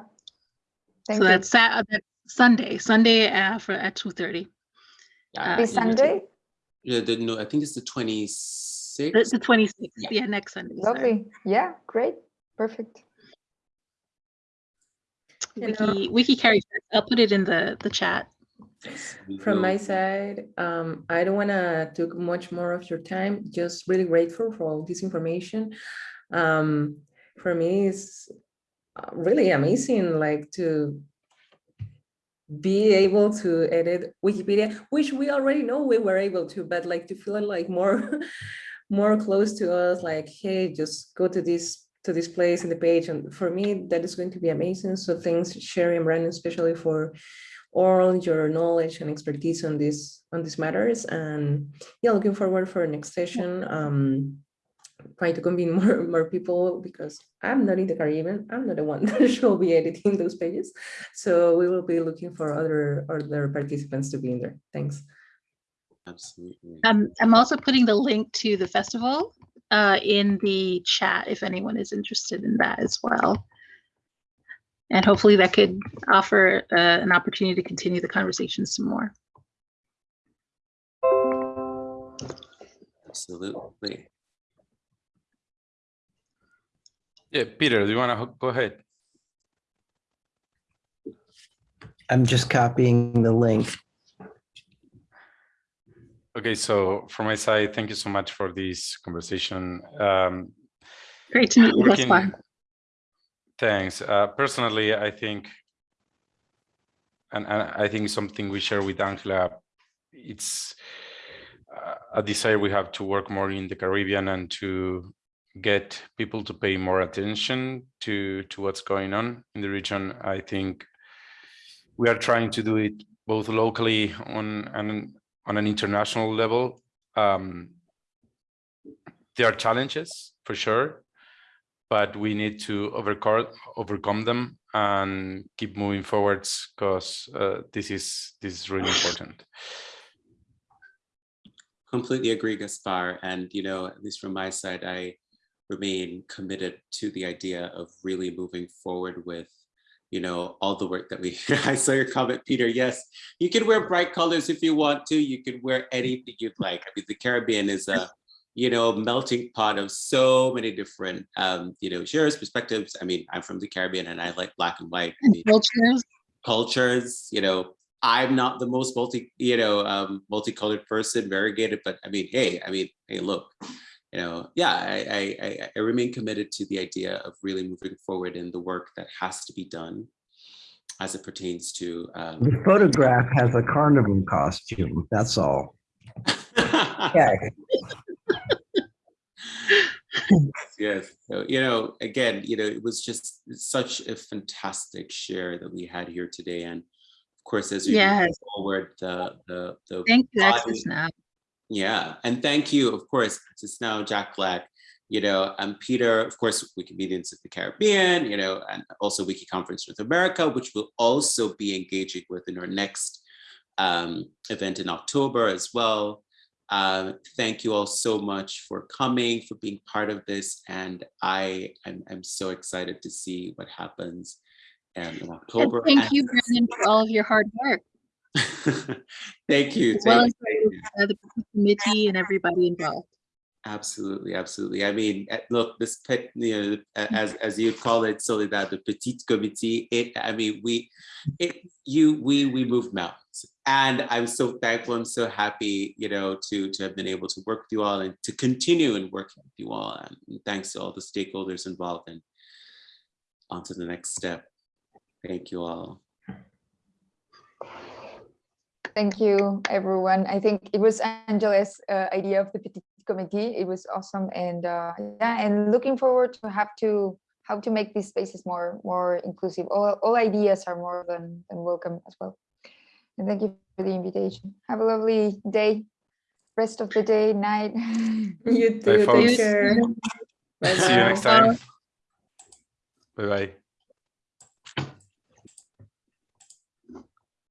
Thank so you. that's, Sat- uh, that's Sunday, Sunday uh, for at two thirty. Yeah, uh, this Sunday. Yeah, the, no, I think it's the The, 26th. the twenty sixth. Yeah. Yeah. next Sunday. sorry. Lovely. Yeah, great. Perfect. You know- Wiki, Wiki carries. I'll put it in the the chat. From my side, um, I don't want to take much more of your time. Just really grateful for all this information. Um, for me, it's uh, really amazing, like to be able to edit Wikipedia, which we already know we were able to, but like to feel like more, more close to us. Like, hey, just go to this to this place in the page, and for me, that is going to be amazing. So thanks, Sherry and Brandon, especially for all your knowledge and expertise on this on these matters and yeah looking forward for next session um trying to convene more more people because i'm not in the caribbean i'm not the one that should be editing those pages so we will be looking for other other participants to be in there thanks Absolutely. Um, I'm also putting the link to the festival uh, in the chat if anyone is interested in that as well. And hopefully that could offer uh, an opportunity to continue the conversation some more. Absolutely. Yeah, Peter, do you want to go ahead? I'm just copying the link. Okay, so from my side, thank you so much for this conversation. Um, Great to meet you thus working- far. Thanks. Uh, personally, I think, and, and I think something we share with Angela, it's uh, a desire we have to work more in the Caribbean and to get people to pay more attention to to what's going on in the region. I think we are trying to do it both locally on an on an international level. Um, there are challenges for sure, but we need to overcome overcome them and keep moving forwards because uh, this is this is really important. Completely agree, Gaspar. And, you know, at least from my side, I remain committed to the idea of really moving forward with, you know, all the work that we, I saw your comment, Peter. Yes, you can wear bright colors if you want to. You can wear anything you'd like. I mean, the Caribbean is a, you know, melting pot of so many different, um, you know, shares, perspectives. I mean, I'm from the Caribbean and I like black and white. I mean, cultures. cultures, you know, I'm not the most multi, you know, um, multicolored person, variegated, but I mean, hey, I mean, hey, look, you know, yeah, I, I, I, I remain committed to the idea of really moving forward in the work that has to be done as it pertains to. Um, The photograph has a carnival costume, that's all. Yeah, yes, so, you know, again, you know, it was just such a fantastic share that we had here today, and of course, as we move forward, the the the Thank you, body- Access Now. Yeah, and thank you, of course, to Snow, Jack Black, you know, and Peter, of course, Wikimedians of the Caribbean, you know, and also Wiki Conference North America, which we'll also be engaging with in our next um, event in October as well. Uh, thank you all so much for coming, for being part of this, and I am I'm so excited to see what happens um, in And October. thank and- you, Brandon, for all of your hard work, thank you. as well thank as you. uh, the committee and everybody involved. Absolutely, absolutely. I mean, eh, look, this pet, you know, as as you call it, Soledad, the petite committee. It, I mean, we, it, you, we, we move mountains, and I'm so thankful. I'm so happy, you know, to to have been able to work with you all and to continue and working with you all. And thanks to all the stakeholders involved. And on to the next step. Thank you all. Thank you, everyone. I think it was Angela's uh, idea of the petit committee. It was awesome, and uh, yeah, and looking forward to have to how to make these spaces more more inclusive. All, all ideas are more than, than welcome as well. And thank you for the invitation. Have a lovely day, rest of the day, night. You Bye, too, folks. take care. See you next time. Bye-bye.